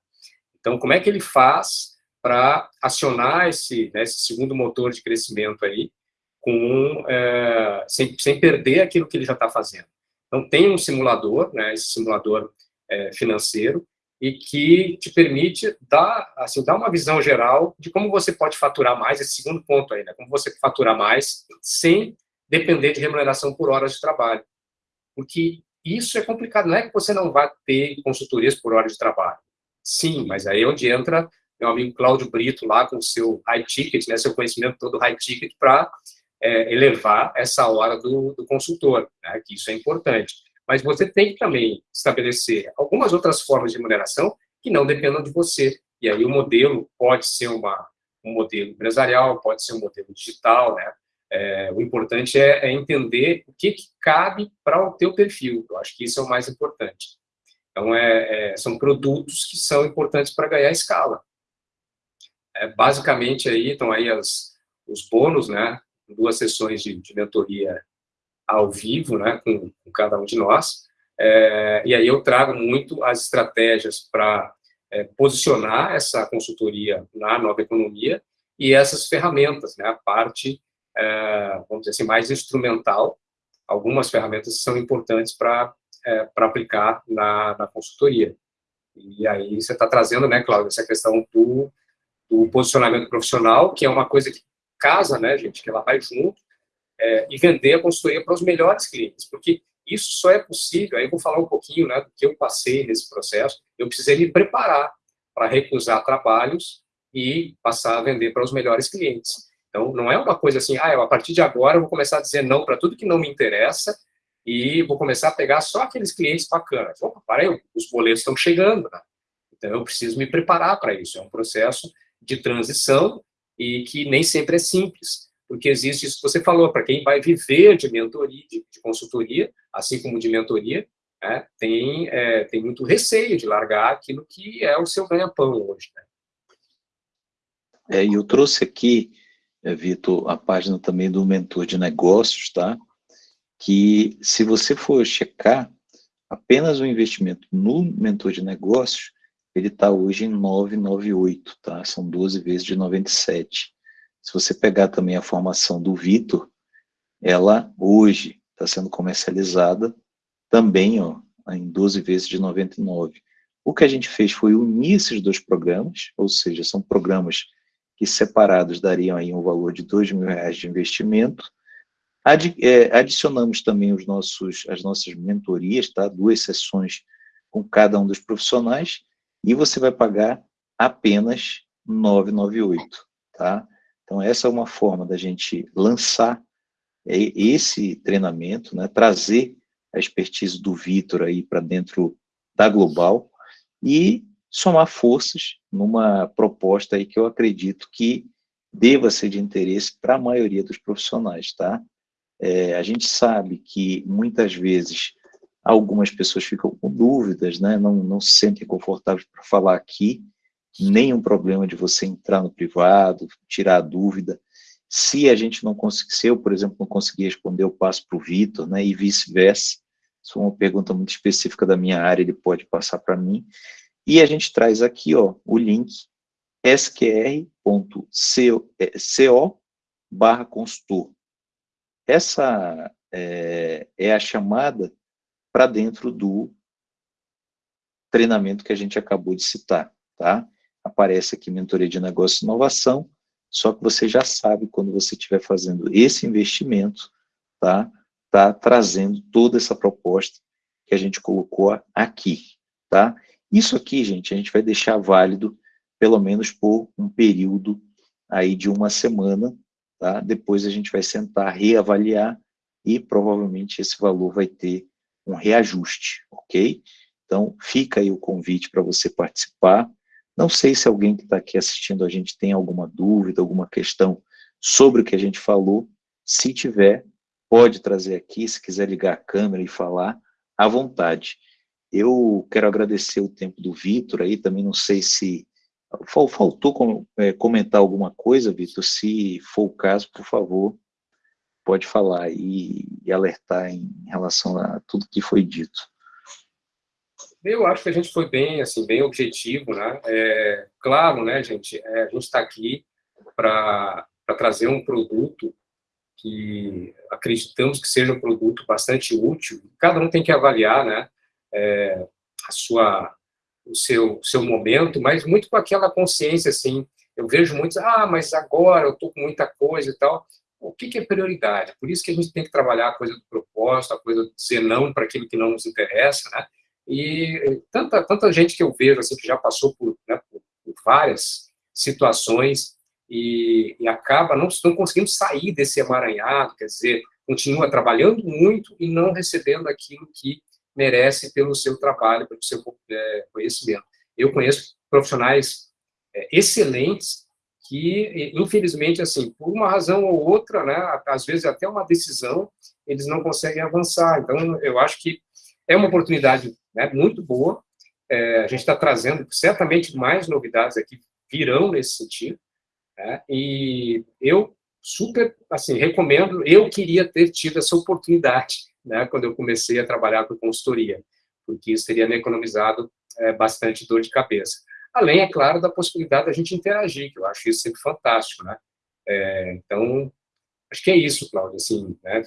Então, como é que ele faz para acionar esse, né, esse segundo motor de crescimento aí, com, é, sem, sem perder aquilo que ele já está fazendo? Então, tem um simulador, né, esse simulador é, financeiro, e que te permite dar, assim, dar uma visão geral de como você pode faturar mais, esse segundo ponto aí, né, como você faturar mais sem depender de remuneração por horas de trabalho. Porque isso é complicado, não é que você não vai ter consultorias por hora de trabalho. Sim, mas aí é onde entra meu amigo Cláudio Brito lá com o seu high ticket, né, seu conhecimento todo high ticket para é, elevar essa hora do, do consultor, né, que isso é importante. Mas você tem que também estabelecer algumas outras formas de remuneração que não dependam de você. E aí o modelo pode ser uma, um modelo empresarial, pode ser um modelo digital, né? É, o importante é, é, entender o que, que cabe para o teu perfil. Eu acho que isso é o mais importante. Então, é, é são produtos que são importantes para ganhar escala. É, basicamente, aí estão aí as, os bônus, né? Duas sessões de, de mentoria ao vivo, né? Com, com cada um de nós. É, e aí eu trago muito as estratégias para é, posicionar essa consultoria na nova economia e essas ferramentas, né? A parte, é, vamos dizer assim, mais instrumental. Algumas ferramentas são importantes para é, aplicar na, na, consultoria. E aí você está trazendo, né, Cláudio, essa questão do, do, posicionamento profissional, que é uma coisa que casa, né, gente, que ela vai junto, é, e vender a consultoria para os melhores clientes, porque isso só é possível, aí eu vou falar um pouquinho, né, do que eu passei nesse processo, eu precisei me preparar para recusar trabalhos e passar a vender para os melhores clientes. Então, não é uma coisa assim, ah, eu, a partir de agora eu vou começar a dizer não para tudo que não me interessa e vou começar a pegar só aqueles clientes bacanas. Opa, para aí, os boletos estão chegando, né? Então, eu preciso me preparar para isso. É um processo de transição e que nem sempre é simples, porque existe isso que você falou, para quem vai viver de mentoria, de, de consultoria, assim como de mentoria, né, tem, é, tem muito receio de largar aquilo que é o seu ganha-pão hoje. Né? É, eu trouxe aqui, é, Vitor, a página também do mentor de negócios, tá? que se você for checar, apenas o investimento no mentor de negócios, ele está hoje em 998, tá? São 12 vezes de 97. Se você pegar também a formação do Vitor, ela hoje está sendo comercializada também, ó, em 12 vezes de 99. O que a gente fez foi unir esses dois programas, ou seja, são programas que separados dariam aí um valor de mil reais de investimento, Adi, é, adicionamos também os nossos, as nossas mentorias, tá? duas sessões com cada um dos profissionais, e você vai pagar apenas 998, tá? Então, essa é uma forma da gente lançar esse treinamento, né? trazer a expertise do Vitor aí para dentro da Global e somar forças numa proposta aí que eu acredito que deva ser de interesse para a maioria dos profissionais, tá? É, a gente sabe que muitas vezes algumas pessoas ficam com dúvidas, né? não, não se sentem confortáveis para falar aqui, nenhum problema de você entrar no privado, tirar a dúvida. Se a gente não conseguir, se eu, por exemplo, não conseguir responder, eu passo para o Vitor, né? e vice-versa. Isso é uma pergunta muito específica da minha área, ele pode passar para mim. E a gente traz aqui ó, o link sqr.co é, barra consultor. Essa é, é a chamada para dentro do treinamento que a gente acabou de citar, tá? Aparece aqui mentoria de negócio e inovação, só que você já sabe quando você estiver fazendo esse investimento, tá? Tá trazendo toda essa proposta que a gente colocou aqui, tá? Isso aqui, gente, a gente vai deixar válido pelo menos por um período aí de uma semana, tá? Depois a gente vai sentar, reavaliar e provavelmente esse valor vai ter um reajuste, ok? Então, fica aí o convite para você participar. Não sei se alguém que está aqui assistindo a gente tem alguma dúvida, alguma questão sobre o que a gente falou. Se tiver, pode trazer aqui, se quiser ligar a câmera e falar, à vontade. Eu quero agradecer o tempo do Vitor aí, também não sei se faltou é, comentar alguma coisa, Vitor, se for o caso, por favor, pode falar e, e alertar em relação a tudo que foi dito. Eu acho que a gente foi bem, assim, bem objetivo, né? É, claro, né, gente, é, a gente está aqui para trazer um produto que acreditamos que seja um produto bastante útil. Cada um tem que avaliar, né, é, a sua, o seu, seu momento, mas muito com aquela consciência, assim, eu vejo muitos, ah, mas agora eu estou com muita coisa e tal. O que, que é prioridade? Por isso que a gente tem que trabalhar a coisa do propósito, a coisa de dizer não para aquilo que não nos interessa, né? E tanta, tanta gente que eu vejo, assim, que já passou por, né, por, por várias situações e, e, acaba não, não conseguindo sair desse emaranhado, quer dizer, continua trabalhando muito e não recebendo aquilo que merece pelo seu trabalho, pelo seu é, conhecimento. Eu conheço profissionais é, excelentes que, infelizmente, assim, por uma razão ou outra, né, às vezes até uma decisão, eles não conseguem avançar. Então, eu acho que é uma oportunidade né, muito boa. É, a gente está trazendo certamente mais novidades aqui virão nesse sentido. Né, e eu super assim recomendo. Eu queria ter tido essa oportunidade né, quando eu comecei a trabalhar com consultoria, porque isso teria me economizado é, bastante dor de cabeça. Além, é claro, da possibilidade da gente interagir, que eu acho isso sempre fantástico, né? É, então, acho que é isso, Cláudio, assim, né?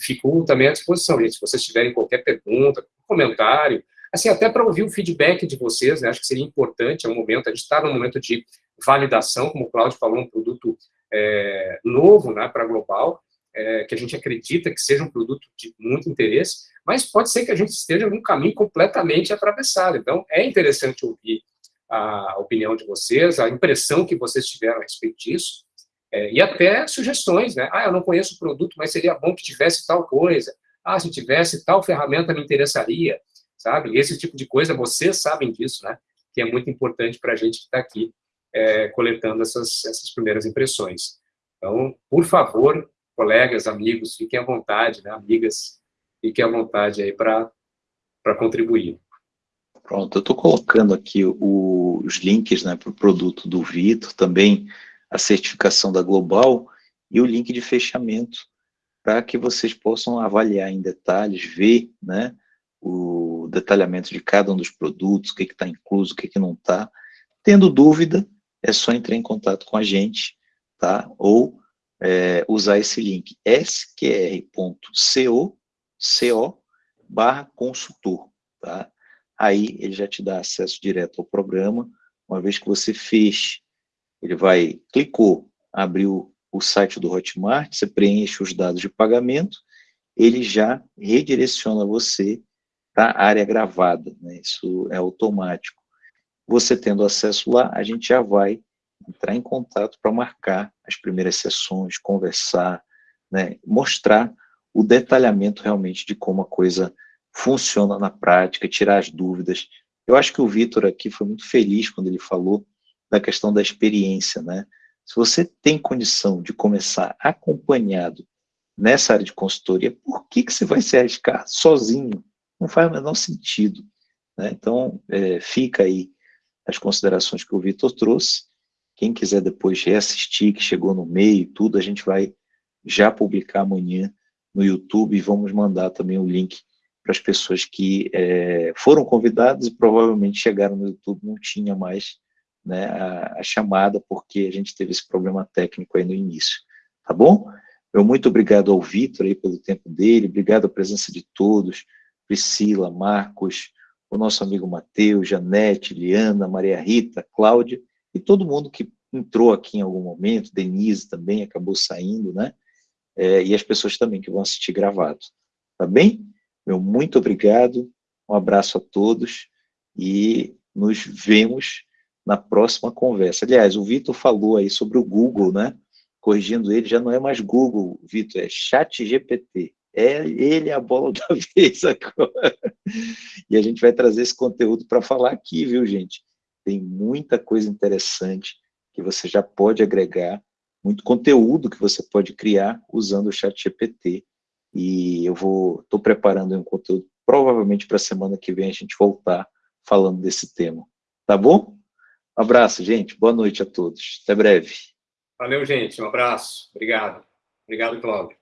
Fico também à disposição, gente, se vocês tiverem qualquer pergunta, comentário, assim, até para ouvir o feedback de vocês, né? Acho que seria importante, é um momento, a gente está num momento de validação, como o Cláudio falou, um produto é, novo, né, para global, é, que a gente acredita que seja um produto de muito interesse, mas pode ser que a gente esteja num caminho completamente atravessado. Então, é interessante ouvir a opinião de vocês, a impressão que vocês tiveram a respeito disso, é, e até sugestões, né? Ah, eu não conheço o produto, mas seria bom que tivesse tal coisa. Ah, se tivesse tal ferramenta me interessaria, sabe? Esse tipo de coisa, vocês sabem disso, né? Que é muito importante para a gente que está aqui é, coletando essas, essas primeiras impressões. Então, por favor, colegas, amigos, fiquem à vontade, né? Amigas, fiquem à vontade aí para contribuir. Pronto, eu estou colocando aqui o, os links né, para o produto do Vitor, também a certificação da Global e o link de fechamento para que vocês possam avaliar em detalhes, ver né, o detalhamento de cada um dos produtos, o que está incluso, o que, que não está. Tendo dúvida, é só entrar em contato com a gente, tá? ou é, usar esse link sqr.co barra consultor. Tá? Aí ele já te dá acesso direto ao programa, uma vez que você fez, ele vai, clicou, abriu o site do Hotmart, você preenche os dados de pagamento, ele já redireciona você para a área gravada, né? isso é automático. Você tendo acesso lá, a gente já vai entrar em contato para marcar as primeiras sessões, conversar, né? mostrar o detalhamento realmente de como a coisa funciona na prática, tirar as dúvidas. Eu acho que o Vitor aqui foi muito feliz quando ele falou da questão da experiência, né? Se você tem condição de começar acompanhado nessa área de consultoria, por que, que você vai se arriscar sozinho? Não faz o menor sentido. Né? Então, é, fica aí as considerações que o Vitor trouxe. Quem quiser depois reassistir, que chegou no meio e tudo, a gente vai já publicar amanhã no YouTube e vamos mandar também o link para as pessoas que é, foram convidadas e provavelmente chegaram no YouTube, não tinha mais né, a, a, chamada, porque a gente teve esse problema técnico aí no início, tá bom? Eu muito obrigado ao Vitor aí pelo tempo dele, obrigado à presença de todos, Priscila, Marcos, o nosso amigo Matheus, Janete, Liana, Maria Rita, Cláudia, e todo mundo que entrou aqui em algum momento, Denise também acabou saindo, né? É, e as pessoas também que vão assistir gravado, tá bem? Meu muito obrigado Um abraço a todos e nos vemos na próxima conversa. Aliás, o Vitor falou aí sobre o Google, né? Corrigindo ele, já não é mais Google, Vitor, é Chat GPT. É ele a bola da vez agora. E a gente vai trazer esse conteúdo para falar aqui, viu, gente? Tem muita coisa interessante que você já pode agregar, muito conteúdo que você pode criar usando o Chat GPT. E eu vou, estou preparando um conteúdo, provavelmente para a semana que vem a gente voltar falando desse tema. Tá bom? Um abraço, gente. Boa noite a todos. Até breve. Valeu, gente. Um abraço. Obrigado. Obrigado, Cláudio.